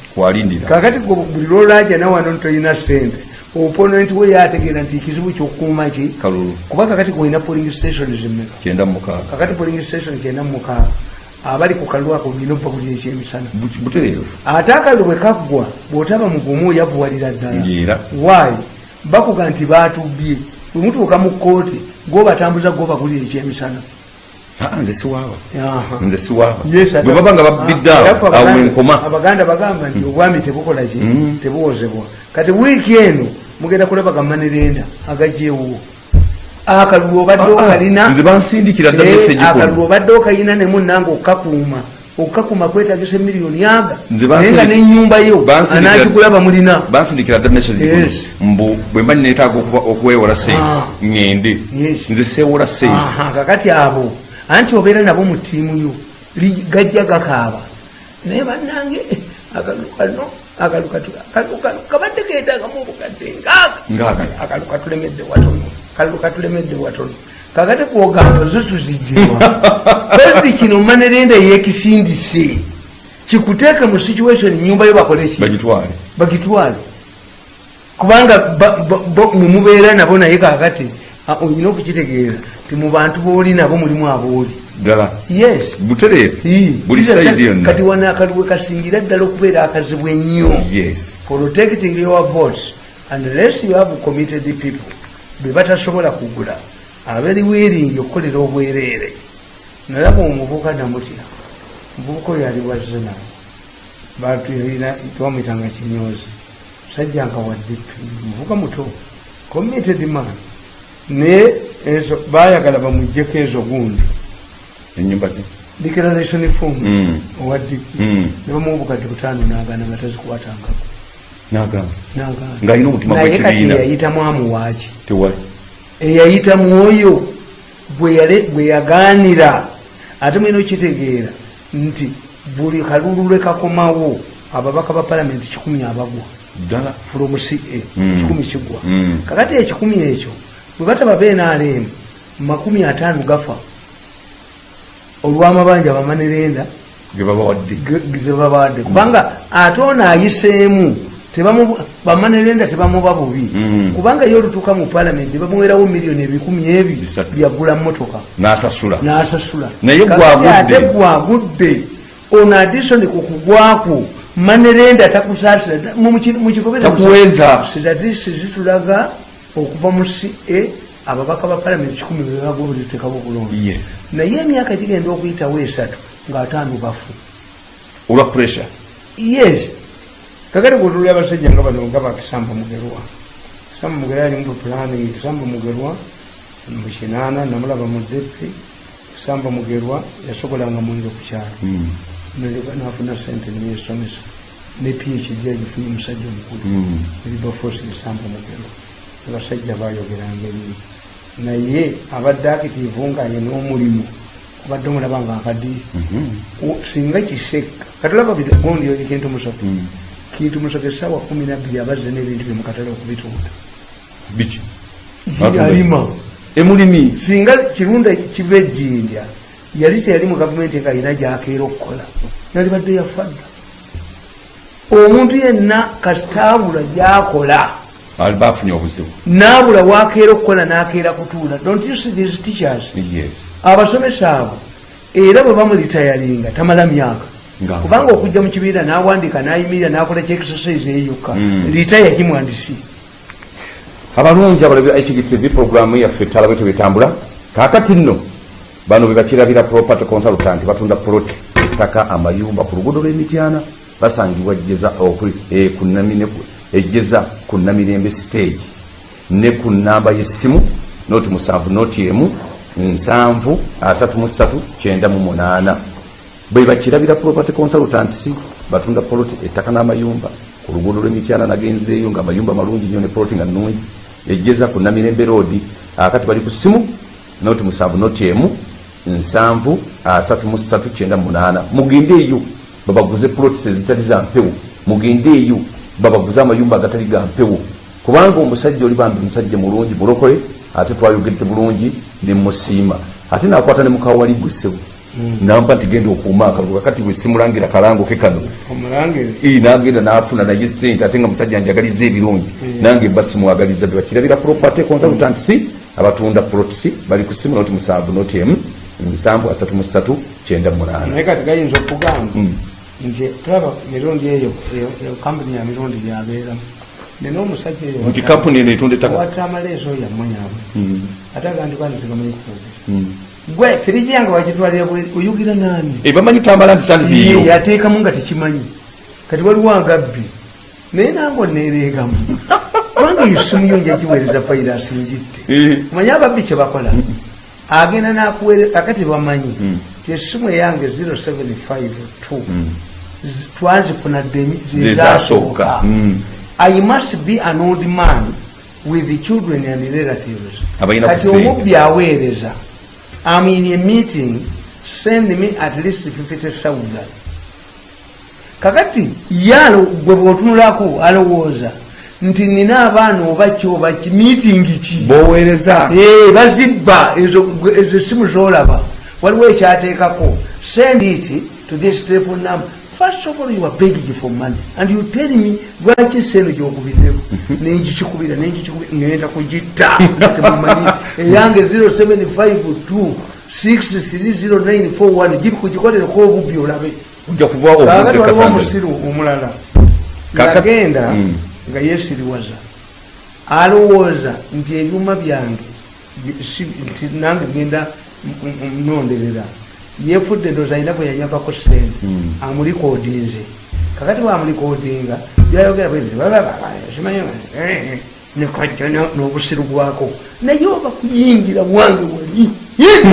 S1: Kakati buli lwolaja nawano toyina sente oponenti we yategeera nti ekizibu kyokukuuma ki? Kuba kakati gwolina polling station zimeka kakati polling station kyenda mukaaga. Abali ku kalulu ako olina okuba buli ekyemisana. Ate akalulu bwe kaggwa bw'otaba mugumu oyavuwalira ddala. Waayi bakuga nti batubye bwe mutuuka mu kooti gwobatambuza gwobakulira ekyemisana
S2: nze siwaaba nze siwaaba bwe baba nga babidde
S1: Ah,
S2: awo enkoma
S1: abaganda bagamba nti obwami tebukola ki?
S2: Mm.
S1: tebuwozebwa kati wiiki eno mugenda kulaba gamanerenda agajjeewo. Akalulu obadde okalina
S2: nze bansindikira dda
S1: Eh, akalulu obadde okalina nemunanga okakuuma okakuuma kwetagisa emiliyoni aga. Naye nga nenyumba yo anagigula bamulina
S2: bansindikira dda message mbu bwe mba neetaaga okuba- okwewola sente
S1: Ah.
S2: ŋŋende. Nze seewola sente
S1: kakati abo anti obeera nabo mu ttiimu yo gajja gakaaba. Naye bannange akalu kano akalu kabadde keetaagamu obukadde ngaaga
S2: Ngaaga.
S1: akalu katulemedde watono akalu katulemedde watono kakati kwogamba zo tuzijirwa kozi kino manerenda yekisindise kikuteeke mu situation nyumba yo bakoleki
S2: bagitwale.
S1: Kubanga mumubeera nabo naye kakati olina okukitegeera ti mu bantu booli nabo mulimu abooli.
S2: Ddala?
S1: Yes.
S2: Butereevu? Buli saidi yonna?
S1: kati wana akaliwe kasingira ddala okubeera akazibu ennyo.
S2: Yes.
S1: Protecting your votes unless you have committed people be batasobola kugula. Aberi wiringi okukolera obwereere. Nalaba omuvubuka namutya. Omuvubuka oyo ali wazena bantu yalina twamwitanga kinyozi sajja nga wadipi muvubuka muto. Committed man naye ezo bayagala bamujjeko ezo gundi.
S2: Enyumba ze?
S1: Declaration forms
S2: Mm.
S1: owadipi
S2: Mm.
S1: nebamuwa obukadde butaano nagana nga tazikwatangako naye kati eyayitamu amuwaaki eyayitamu oyo bwe yagaanira. Ate mwina okitegeera nti buli kalulu lwe kakomawo ababaka ba palamenti kikumi abagwa. From ca
S2: Mm.
S1: kikumi kigwa. Kakati ekikumi ekyo bwe bataba benalemu makumi ataano gafa olw'amabanja bamanerenda
S2: ge babawadde.
S1: zebabawadde. Kubanga ate ono ayiseemu tebamu- bamanerenda tebamuba bubi.
S2: Mm.
S1: kubanga ye olutuuka mu palamenti bamuwerawo miliyoni ebikumi ebi byagula motoka
S2: n'asasula. Naye
S1: ate gwagudde ono adisoni ku kugwaku manerenda takusaasira da- mu- okuva mu ca ababaka ba palamenti kikumi bebagobuliteekabo bulungi
S2: yes.
S1: Naye emyaka gigenda okuyitawo esatu ng'ataano bafu.
S2: Olwa pressure?
S1: Yes. Kakati kutuli abasajja nga bano nga bakisamba mugerwa. Kisamba mugerwa ali mu planning kisamba mugerwa mu kinaana namulaba mu depi kisamba mugerwa yasobolanga mwenge ku kyalo.
S2: Mm.
S1: Nafuna sente neyesomesa ne phd agifunye omusajja omukulu.
S2: Mm.
S1: eribafosi kisamba mugerwa abasajja bayogeranga ennyo. Naye abadde akitiivu nga ye n'omulimu obadde omulaba nga akadii
S2: Mhm.
S1: Singa kiseka katulaba gondi oyo kintu musatu
S2: Mm.
S1: kintu musatu esawa kumi nabbiri abazze n'ebintu bye mukatale okubitunda
S2: biki?
S1: Alima.
S2: Emulimi
S1: singa kirunda kiva ejjindya yali teyali mu gavumenti nga alina gyakeera okukola yalibadde yafadda. Omuntu yenna kasitaabula gyakola
S2: ali bafunye obuzibu
S1: naabula wakeera okukola nakeera kutuula. Don't you see these teachers? Abasomesa abo era bwe bamulitayalinga tamala myaka.
S2: Nga-
S1: kubanga okujja mu kibiira nawandika nayimirira nakola kyexercise eyokka.
S2: Mm.
S1: litaya gimwandisi
S2: abalungi abalabi hgtv programu yaffe talabe tebetambula kakati nno bano bebakirabira property consultant batunda proti ettaka amayumba ku luguudo lw'emityana basangibwa okuli- eh, ku Nami- ne ku- ejjeza ku namirembe stage ne ku namba y'essimu noti musanvu noti emu nsanvu asatu mu ssatu kyenda mu munaana. Bwe bakirabira property consultants batunda poloti ettaka n'amayumba ku luguudo lw'emityana nagenzeeyo nga amayumba malungi nnyo ne poloti nga nnungi ejjeza ku namirembe roadi akati bali ku simu noti musanvu noti emu nsanvu asatu mu ssatu kyenda munaana. Mugende eyo babaguze plotis ezitali za mpewo. Mugende eyo babaguze amayumba agatali ga mpewo. Kubanga omusajja oli bambi musajja mulungi bulokole ate twayogedde bulungi nemusiima ate nakwata ne mukawali gwesewo nampa nti genda okuuma akaluga kati bwe simulangira kalango ke kano. Nagenda nafuna naye sente ate nga musajja njagaliza ebirungi. Nange mba simuwagaliza bebakirabira property consultant si abatunda protisi bali ku simu noti musanvu noti emu nsanvu asatu mu ssatu kyenda munaana
S1: naye kati gayinza okugamba. Nti tulaba mirundi eyo eyo- kampuni ya mirundi gyabeeramu nina omusajja eyo
S2: nti kampuni eno etunda ettaka?
S1: wata amaleeso yamweyawe
S2: Mm,
S1: ate aganti bani tegamanyi kufuga
S2: mm.
S1: gwe firiji yange wakitwalira bwe oyugira nani?
S2: Eh, bamanyi tambala nti sandi ziyo
S1: yateekamu nga tekimanyi. Kati waliwo agabbi naye nange oneereegamu kubanga esimu yo njagiweereza vairasi njitte
S2: Eh.
S1: manye ababbi kyebakola agenda nakuweere akati bamanyi
S2: Mm.
S1: ti esimu eyange 0752 zi- twazifuna
S2: Zezasooka. Mm.
S1: i must be an old man with the children and relatives. Kati omubbi aweereza. Am in a meeting. Send me at least 50000 kakati ye alo- gwe bwotunulako alowooza nti nina abaana oba ki oba ki meeting ki?
S2: Boweereza.
S1: Eh, bazibba ezo simu zolaba waliwo ekyateekako. Send it to this telephone number. First of all you are begging for money and you tell me lwaki seno gyokubiddeko nenjikikubira nenjikikubira ngenda kugitta. Temumanyi eyange 0752 630941 gikugikolereko obubbi olabe.
S2: Obudde
S1: waliwo omusiru omulala. Yagenda
S2: Mm.
S1: nga yesiriwaza alowooza nti ebyuma byange nange genda mnonderera yefudde ndoza alina bwe yanyagako sente
S2: Mm.
S1: amulikodinze kakati bwamulikodinga byayogera nekajja n'obusiru bwako. Naye oba kuyingira bwange wali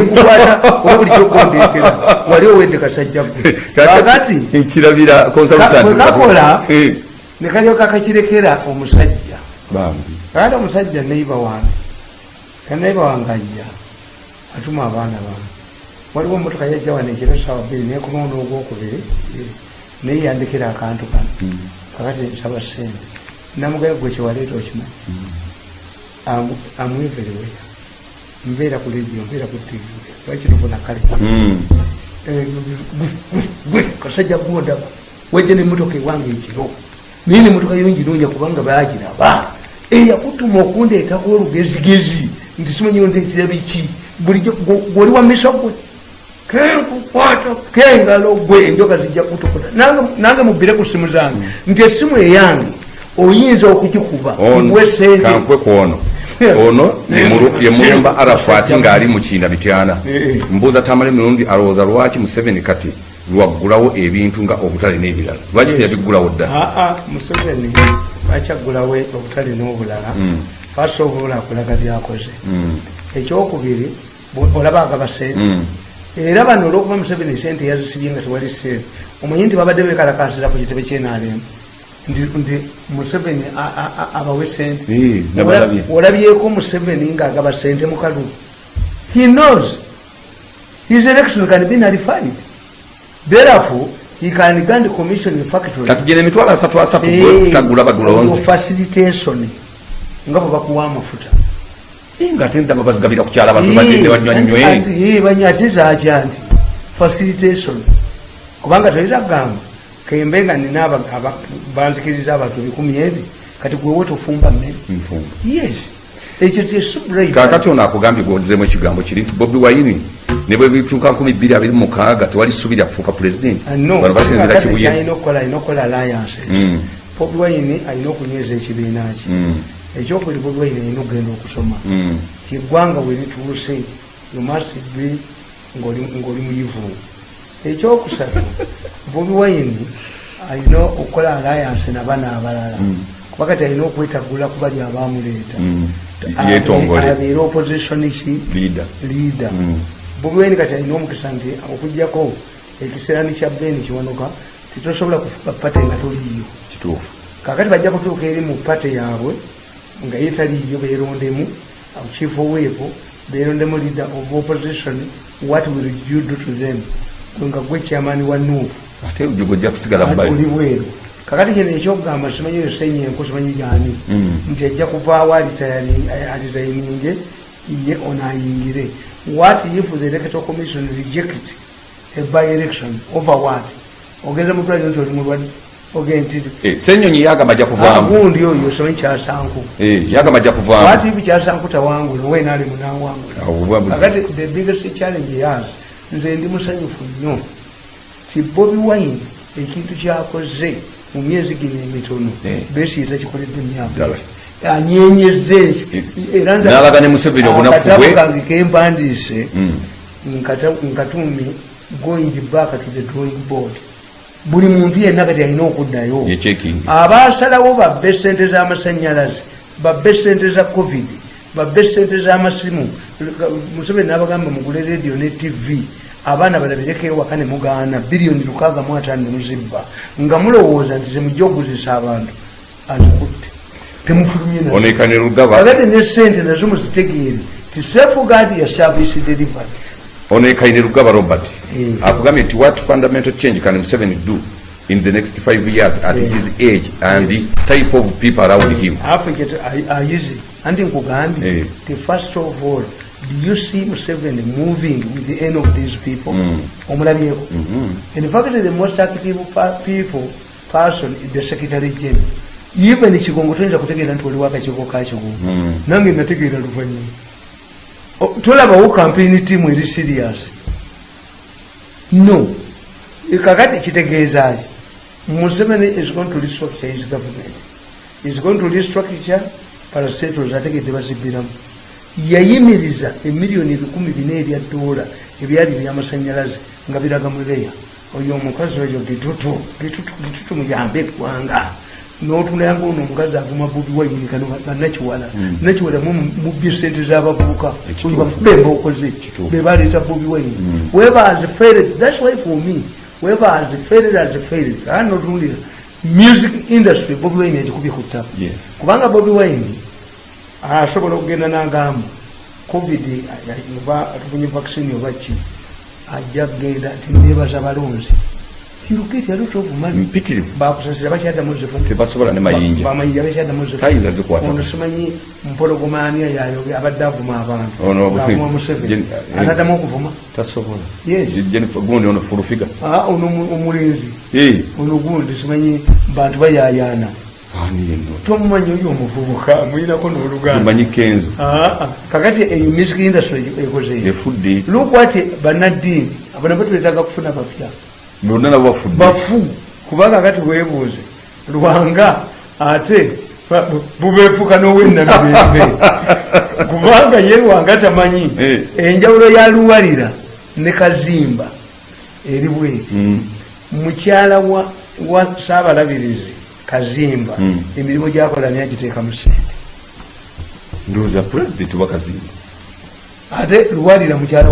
S1: kukwata oba bulijjo gondetera wali owedde kasajja gwe kakati
S2: nkirabira consultant
S1: bwe kakola
S2: Eh,
S1: nekalyoka kakirekera omusajja. Kakati omusajja neiba wange kaneiba wange ajja atuma abaana bange waliwo emotoka yajja wano ekiro sawa bbiri nekunoona ogwokubiri eh, naye yandikira akantu kano. Kakati nsaba sente namugaya gwe kyewaleeta okimanyi amweveriweya mbeera ku ledio mbeera ku tv lwakinofuna kale?
S2: Mm.
S1: Eh, gwe kasajja gwodaba wajja nemotoka ewange ekiro. Naye nemotoka yonginoonya kubanga bagiraba eyakutuma okundeetako olugezigezi. Nti simanyi ondeetera biki gwoli wa misa gwe kenkukwata kengalo gwe enjoka zijja kutukuta Nange- mubire ku simu zange nti esimu eyange oyinza okugikuba igwe sente
S2: ono ye Mulu- ye mulumba arafati ng'ali mu kiina bityana
S1: Eh, eh.
S2: mbuuza tamala emirundi alowooza lwaki museveni kati lwaggulawo ebintu nga obutale n'ebirala? Lwaki teyabiggulawo dda?
S1: Aa museveni akyaggulawo obutale n'obulala? First of all akulaga byakoze.
S2: Mm.
S1: ekyokubiri bwe- olaba agaba sente
S2: Mm.
S1: era bano olwokuba museveni sente yazisibye nga tewali sente omanyi nti babadde bekalakasira ku kitebe kyenalemu nti museveni abawe sente olabyeko museveni ngaagaba sente mu kalulu he knows. His election can be nullified. Therefore he can grant commission in factory.
S2: Katugenda emitwalo asatu asatu gwe kitagula badulonzi
S1: facilitation. Nga bwe bakuwa amafuta
S2: ngate ndaba bazigabira ku kyala abantu bagende banywanywe
S1: banyatizakya nti facilitation. Kubanga tolitagamba kembe nga nina banzikiriza abantu ebikumi ebi kati gwewe tofumba mmere yes. Ekyo kyesubrai
S2: kakati ono akugambye gwozemu ekigambo kiri nti bobi wayini ne bwe bituuka 226 tewali ssuubi lya kufuuka pulezidenti bano basinzira kibuye.
S1: Alina okukola alliances.
S2: Mm.
S1: bobi wine alina okunyweza ekibiina kye. Ekyokubiri bobi wine alina okugenda okusoma.
S2: Mm.
S1: ti eggwanga we lituuse you must be ng'oli muyivu ekyokusatu bobi wine alina okukola alliance nabana abalala. Kuba kati alina okwetagula ku bali abamuleeta
S2: Mm.
S1: Abeere opposition ki
S2: Leader. Mm.
S1: bobi wine kati alina omukisa nti okugjako ekiseera ni kya beni kiwanuka titosobola kufuka pate nga toliiyo. Kakati bajja kutuuka eri mu pate yaabwe nga ye taliiyo beerondemu chief oweepo beerondemu leader of opposition what will you do to them? Nga gwe chairman wa nuupu
S2: ate gojja kusigala
S1: oli bweru kakati kino ekyokugamba simanyi oyo senyenko simanyi gyani?
S2: Mm.
S1: nti ajja kuvaawo alitaininge ye ono ayingire what if the electoral commission reject a by election over what? Ogenza mutwaliro nti oli mulwadde. ogenda
S2: senyonyi yagamba ajja kuvaamu.
S1: Agundi oyo simanyi kyasanku.
S2: Eh, yagamba ajja kuvaamu.
S1: What if kyasanku tawangula wena ali munawangula
S2: buzi-
S1: kakati the biggest challenge yas nze ndi musanyufu nnyo. Ti bobi wine ekintu kyakoze mu myezi gino emitono
S2: Eh.
S1: besi etakikoledde emyaka anyenyeze ensi
S2: Eh,
S1: era
S2: n'alaga ne Museveni obunafu
S1: akatabo
S2: bwe.
S1: kange kempandiise
S2: Mm.
S1: nkatumye going back to the drawing board buli muntu yenna kati alina okuddayo. Abasalawo babbe sente z'amasanyalaze babbe sente za covid babbe sente z'amasimu museveni nabagamba mugule radio ne tv abaana balabireko ewaka ne mugaana biliyoni lukaaga mu ataano ne muzibba nga mulowooza nti zemujja okuguzisa abantu azikutte. Temufulumye kakati ne sente nazo muzitegeere ti safeguard ya service delivery
S2: onekaine lugaba robert
S1: Eh.
S2: akugambye nti what fundamental change can museveni do in the next five years at
S1: Eh.
S2: his age and the type of people around him
S1: afe ayize anti nkugambye
S2: Eh.
S1: ti first of all do you see museveni moving with the end of these people
S2: Mm.
S1: omulabyeko in fact the most active people person is the secretary general even kigongo toyinza kutegeera nti oliwo akakigo kakigongo
S2: Mm.
S1: nange nategeera luvanyuma tolabawo campaign team eri serious? No. E kakati kitegeeza ki? Museveni is going to restructure his government. Is going to restructure parastatals ategedde bazibbiramu yayimiriza emiliyoni ebikumi bina ebya dola ebyali byamasanyalaze nga biraga muleya oyo omukazi oyo gitutu gitutu gitutu muyambe eggwanga notunanga ono omukazi aguma bubi wayini kano nakiwala nakiwala mubye sente zabavubuka
S2: Ekituufu.
S1: bemba okoze
S2: Kituufu.
S1: bebaleeta bobi wayini webaze failed thats why for me webaze failed as failed aa notundira music industry bobi wayini agikubye ku ttaka kubanga bobi wine asobola okugenda nagamba covid oba atufunye vaccine oba ki ajja kgenda ti nebaza balonzi kiruketi alotobumani
S2: mpitirivu
S1: bakusasira bakyaddamu zifuna
S2: tebasobola ne mayinja
S1: bamayinja bakyaddamu
S2: Tayinza zikwata.
S1: ono simanyi mpologomania yayo abadde avuma abantu
S2: Ono-
S1: Ng'avuma museveni
S2: eh.
S1: anaddamu okuvuma
S2: tasobola
S1: Yes.
S2: Jennifer gundi ono fulufiga
S1: Ah, ono omu- omulenzi
S2: Eh,
S1: ono gundi simanyi bantu bayayaana
S2: ani yenno
S1: tomumanyi oyo omuvubuka mulinako n'oluganda
S2: zimanyi kenzo.
S1: Ah, ah. kakati eyo music industry ekoze
S2: efudde
S1: lukwati banaddiini abana batwetaga kufuna bapya
S2: bonna nabo bafudde.
S1: Bafu kuba kakati webuuze lwanga ate ba- bu- bubeefuka n'owenabibembe kubanga ye lwanga tamanyi
S2: Eh.
S1: enjawulo ya luwalira ne kazimba eri bweki
S2: Mm.
S1: mukyala wa, wa saabalabirizi kazimba
S2: Mm.
S1: emirimu gyakola naye agiteeka mu sente
S2: ndowooza pulezidenti wakazimba
S1: ate luwalira mukyala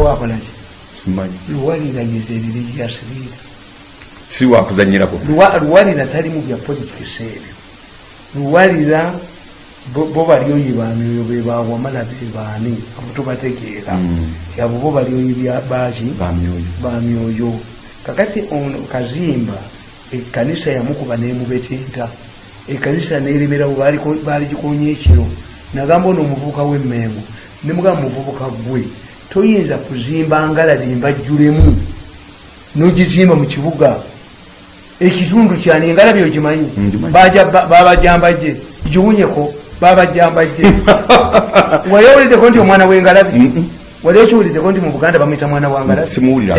S2: simanyi.
S1: Luwalira is a religious leader
S2: si wakuzanyirako
S1: Luwa- luwalira tali mu bya politics ebyo luwalira bo bo balyoyi bamyoyo bebawamala bebaani abo tubategeera ti abo bo balyoyi bya- baki
S2: bamyoyo
S1: kakati ono kazimba ekanisa yamukuba nemubetenta. Ekanisa neremerawo baligikonya ekiro nagamba ono omuvubuka wemmengo nemugamba muvubuka gwe toyinza kuzimba ngalabi mbajjulemu. Nogizimba mu kibuga ekitundu ogimanyi?
S2: Ngimanyi.
S1: Baja- ba- babajambajje. Giwunyeko babajambajje. Wali owuliddeko nti omwana wengalabi? Wali okiwuliddeko nti mu buganda bamwita mwana wangalabi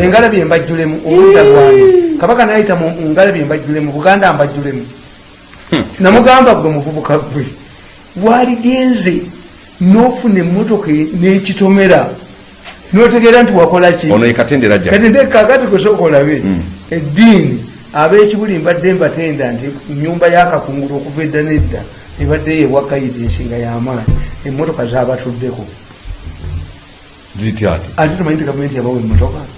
S1: engalabi embajjulemu oludda lwani kabaka nayita ngalabi embajjulemu buganda mbajjulemu. Namugamba gwe muvubuka gwe waligenze nofuna emotoka e- n'ekitomera notegeera nti wakola ki?
S2: Ono ekatendera ajja.
S1: Kati ndekakati kusooka olabe
S2: Mm.
S1: eddiini ab'ekibuli mbadde mbatenda nti nyumba yakakungulu okuva edda nedda ebadde yewakayita ensinga y'amaanyi. Emmotoka zabatuddeko
S2: zitya ati?
S1: Ate tumanyi nti gavumenti yabawa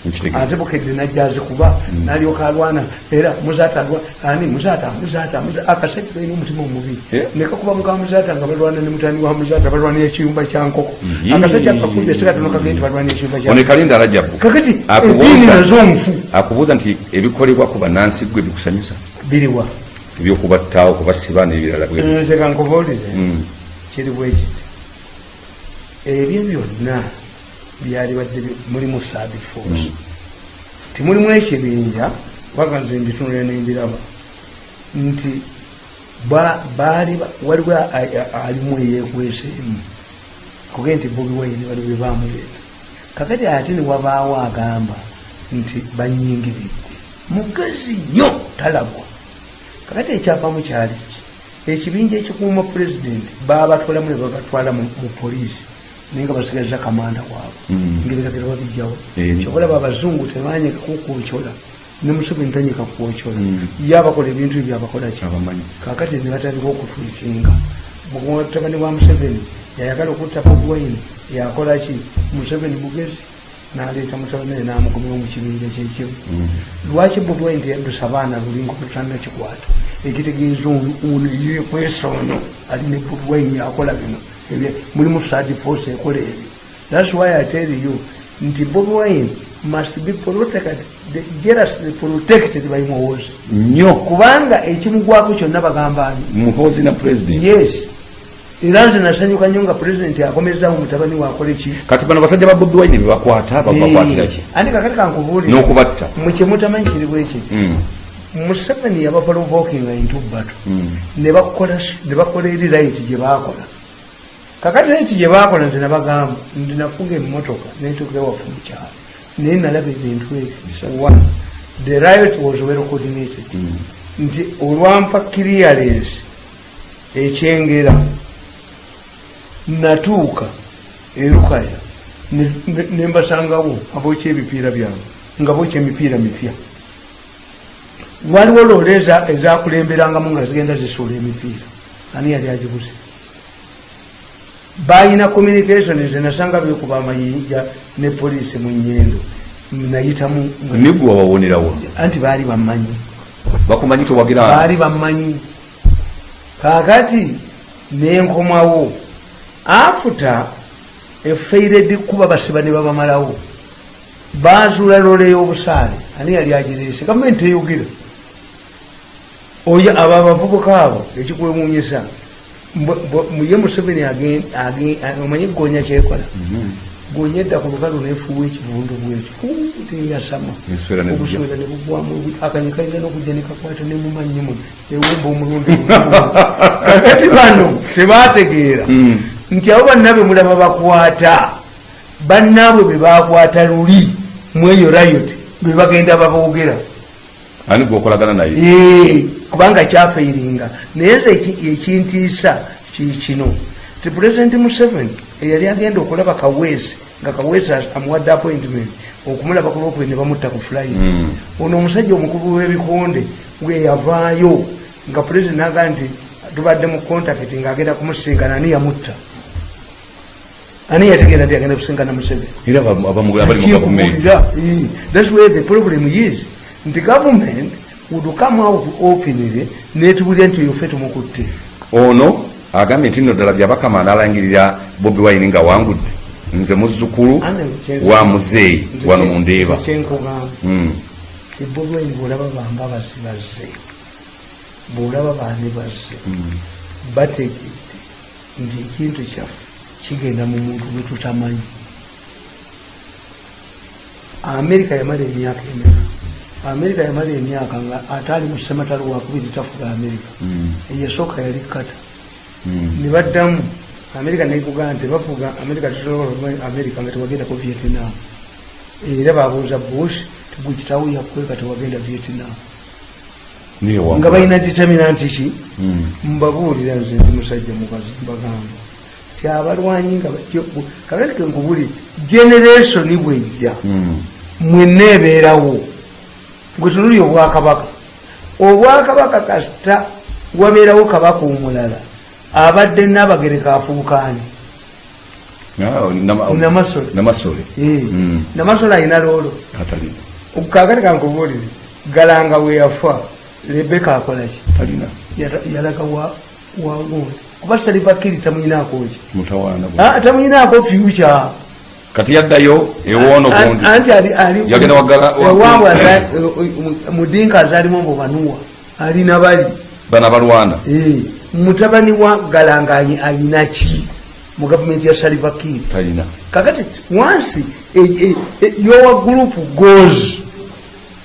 S2: Nkitegeera.
S1: ate bukedde najja azikuba nalyoka alwana era muzaata ani muzaata muzaata muza- akasajja kalina omutima omubi. Nekakuba muka muzaata nga balwana ne mutani wa muzaata balwanira ekiyumba kyankoko
S2: Yee.
S1: akasajja kakubye sekatono kagee nti balwanira ekiyumba
S2: ono
S1: kyankoko
S2: ekalinda alajabu
S1: kakati eddiini nazo nfu.
S2: Akubuuza nti ebikolebwa ku bannansi gwe bikusanyusa?
S1: Biriwa.
S2: Ebyokubattaawo kubasiba n'ebirala
S1: nze kankubuulire
S2: Mm.
S1: kiri bwekiti ebyo byonna byali badde bi- mulimu third force. Timulimu ekibinja waka nze mbitunulira nembiraba nti ba- baali ba- waliwo alimu eyekweseemu kuge nti bobi wayini bali bwe bamuleeta kakati ate newabaawo agamba nti banyingiridde mugazi nnyo talabwa kakati ekyavamu kyali ki? Ekibinja ekikuuma pulezidenti babatwalamu ne babatwala mu poliisi naye nga basigaza kamanda waabwe.
S2: Mm.
S1: ngebiragiro babijjawo
S2: Eh.
S1: kyobalaba abazungu tebanyeka kukwocola ne museveni tanyeka kwocola
S2: Mm.
S1: ye abakola ebintu ebyo abakola ki?
S2: Abamanyi.
S1: Kakati ne batandika okutwitinga mutabani wa museveni yayagala okutta bobwine yakolaki museveni mugezi naleeta mutabani we namukomera mu kibinja kyekimu lwaki bobwine teyadusa abaana lulinga olutanakikwata ekitegeeza ono yekwesa ono alina bobwine yakola bino mulimu sadi force ekola ebyo thats why i tell you nti bobwine must be protected jealously protected by muhoozi
S2: nnyo.
S1: Kubanga ekimugwako kyonna bagamba ani?
S2: Muhoozi na president.
S1: Yes. Era nze nasanyuka nnyo nga pulezidenti akomezamu mutabani wakola ki?
S2: Kati bano basajja ba bobi wine bebakwata babakwatira ki?
S1: Andi kakati kankubuulira
S2: n'okubatta.
S1: Mukimutamanyi kiri bwekiti
S2: Mm,
S1: museveni yabaprovokinga into battle
S2: mm.
S1: ne bakola eri right gye bakola kakati right gye bakola nze nabagamba ndi nafunga emmotoka netuuka ewaffe mukyalo naye nalaba ebintu ebyo one the riot was well coordinated.
S2: Mm.
S1: nti olwampa clearance ekyengera natuuka erukaya ne- ne- nembasangawo abokya ebipiira byabwe nga bokya emipiira mipya. Waliwo loole eza- ezakulemberangamu nga zigenda zisuula emipiira. Ani yali agibuze balina communication nze nasanga bekuba amayinja ne poliisi mu nyendo. Nayitamu
S2: nigwe wabawonerawo
S1: anti baali bamanyi.
S2: Bakumanyi towagira
S1: baali bamanyi. Kakati nenkomawo afuta efeired kuba basiba ne babamalawo. Bazuula loole y'obusaale. Ani yali agireese? Gavumenti eyogera. Oyo abo abavubuka abo ekikwewunyisa ye museveni omanyi gonya kyekola. Gonya edda ku lukalu nefuwa ekivundu bwekyo teyasama. Obuswera ne bugwamu akanye kalina n'okujja nekakwata nemumanyimu ewumba omulundi kakati bano tebategeera
S2: Mm.
S1: nti abo banna be mulaba bakwata. Bannaabwe be bakwata luli. Mweyo rayot be bagenda baboogera
S2: ani gwokolagana naye?
S1: Ee, kubanga kyafeiringa naye nze eki- ekintiisa kikino ti pulezidenti museveni eyali agenda okulaba kaweesi nga kaweesi amuwadde appointment okumulaba ku lwokubiri ne bamutta ku flight.
S2: Mm.
S1: ono omusajja omukulu w'ebikonde bweyavaayo nga pulezidenti naga nti tubadde mu contact ngaagenda kumusisinkana ani yamutta? Ani yategeera nti agenda kusinkana museveni?
S2: Era aba- abamugula bali mu gavumenti
S1: Kinkubuulira, eh, that's where the problem is nti government would come out openly netubulira nti oyo ffe tumukutte
S2: ono agambye nti nno ddala byabakama analangirira bobi wine nga wangudde. Nze muzzukulu wa muzeeyi wano mu ndeeba.
S1: kyenkugamba
S2: Mm.
S1: ti bobweni bwolaba bamba bazibazze bwolaba bandi bazze bategedde nti ekintu kyaffe kigenda mu muntu gwe tutamanyi. Amerika yamala emyaka emeka amerika yamala emyaka nga ate ali mu sematalo wakubiri tafuga amerika.
S2: Mm.
S1: eyasooka yali kata.
S2: Mm.
S1: ne baddamu. Amerika nekugamba nti bafuga amerika tesobola okuba amerika nga tewagendako vietnam. Era babuuza bush tigwe kitawo yakweka tewagenda vietnam? Nga balina determinanti ki?
S2: Mm.
S1: mbabuulira nze ndi musajja mukazi mbagamba ti abalwanyi nga kakati kenkubuli generationi bwejja. Mwenna ebeerawo gwe tunuli obwakabaka obwakabaka kasita wabeerawo kabaka omulala abadde nabagereka afuukaani
S2: Ah, nama-
S1: Namasole.
S2: namasole. Mm.
S1: alina loolo. Kakati kankubuulire galanga we yafa lebeka akolaki yalaga wa- wagundi kuba salivakiri tamuyinaako ki?
S2: Mutawaana bwe.
S1: Ah, tamuyinaako fyuca
S2: kati yaddayo ewoono gundi.
S1: anti
S2: Yagenda wagala- wa-
S1: ewaabwe aza- mudinka azalimu mbu banuwa alina bali.
S2: Bana balwana
S1: Eh, mutabani wa galanga ayina ki? Mu gavumenti ya salivakiri
S2: talina.
S1: Kakati wansi e- e- e- yowa group goes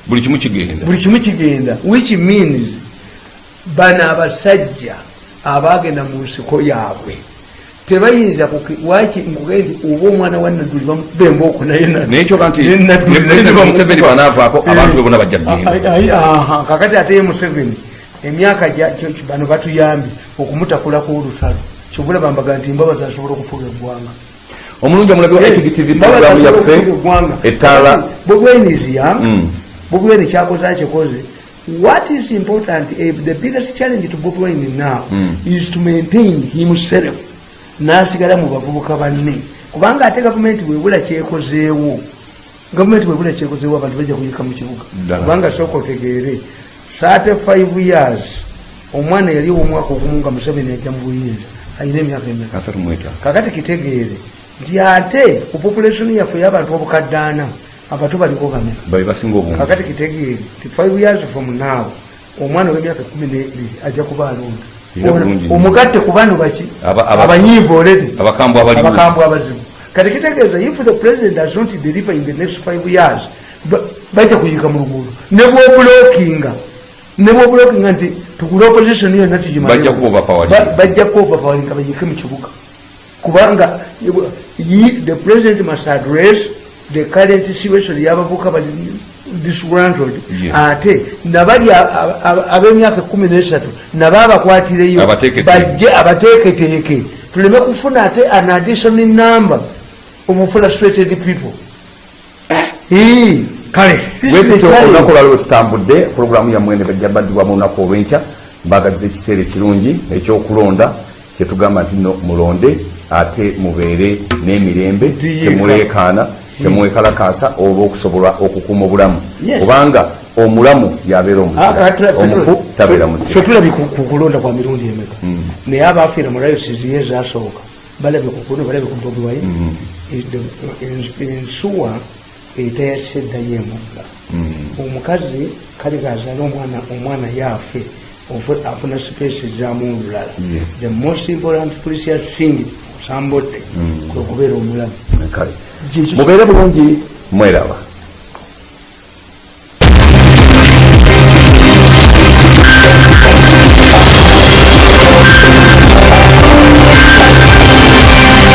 S2: buli kimu kigenda.
S1: Buli kimu kigenda. Which means bano abasajja abagenda mu nsiko yaabwe tebayinza waki nkuge nti oba omwana wa nadduli bemba okunaye
S2: naye kyoka nti nepresident museveni. banaavaako abantu be bona bajja kugenda
S1: kakati ate ye museveni emyaka bano batuyambye okumutakulaku olutalo. Kyovulaba mbaga nti mbabazi asobola okufuga eggwanga.
S2: Omulungi omulabi wa htv programu yaffe ettaala
S1: bobwenizya
S2: Mm.
S1: bobweni kyakoze akikoze. What is important eh, the biggest challenge to bob wine now
S2: Mm.
S1: is to maintain himself nasigala mu bavubuka banne. Kubanga ate gavumenti bwebula kyekozeewo gavumenti bwebula kyekozeewo abantu bajja kuyika mu kibuga. Kubanga sooka otegeere. 35 years omwana yali omwaka ogumu nga museveni ajja mu buyinza ayina emyaka emeka. Kakati kitegeere nti ate ku population yaffe y'abantu obukaddaana abato baliko bameka kakati kitegeere ti 5 years from now omwana w'emyaka 12 ajja kuba alonda. Omugatte ku bano baki?
S2: Aba- aba-
S1: abanyiivu oledi
S2: abakambwe
S1: abazibu kati kitegeeza if the president does not deliver in the next 5 years ba- bajja kuyika mu luguudo. Ne bwobulokinga ne bwobulokinga nti tugula opposition yonna
S2: Bajja kuba overpowered.
S1: bajja kuoverpowelinga bayike mu kibuga. Kubanga the president must address the current situation y'abavuka bali disgruntled. Ate nabali ab'emyaka kumi nesatu nabo abakwatireyo bajje abateeketeeke tuleme kufuna ate an additional number of frustrated people. Ee, kale challenge.
S2: olunaku olwali lwetutambudde pulogulaamu yammwe ne bajja baddibwamu olunaku olwenkya mbagaliza ekiseera ekirungi ekyokulonda kyetugamba nti no mulonde ate mubeere n'emirembe
S1: Ndiyiika.
S2: Temuleekaana temwekalakaasa olw'okusobola okukuuma obulamu. Kubanga omulamu yabeera
S1: Ah, ah, tula-
S2: tabeera
S1: ffe tulabye ku ku kulonda kwa mirundi emeka. Naye abafiira mu layosizi ye zasooka balabye ku kuno balabye ku bobi wayi ensuwa eteyasiseddayo emugga omukazi kale gazaala omwana omwana yaafe afuna sipesi zamu olulala the most important precious thing osambodde kwe kubeera omulamu
S2: mubeere bulungi mweraba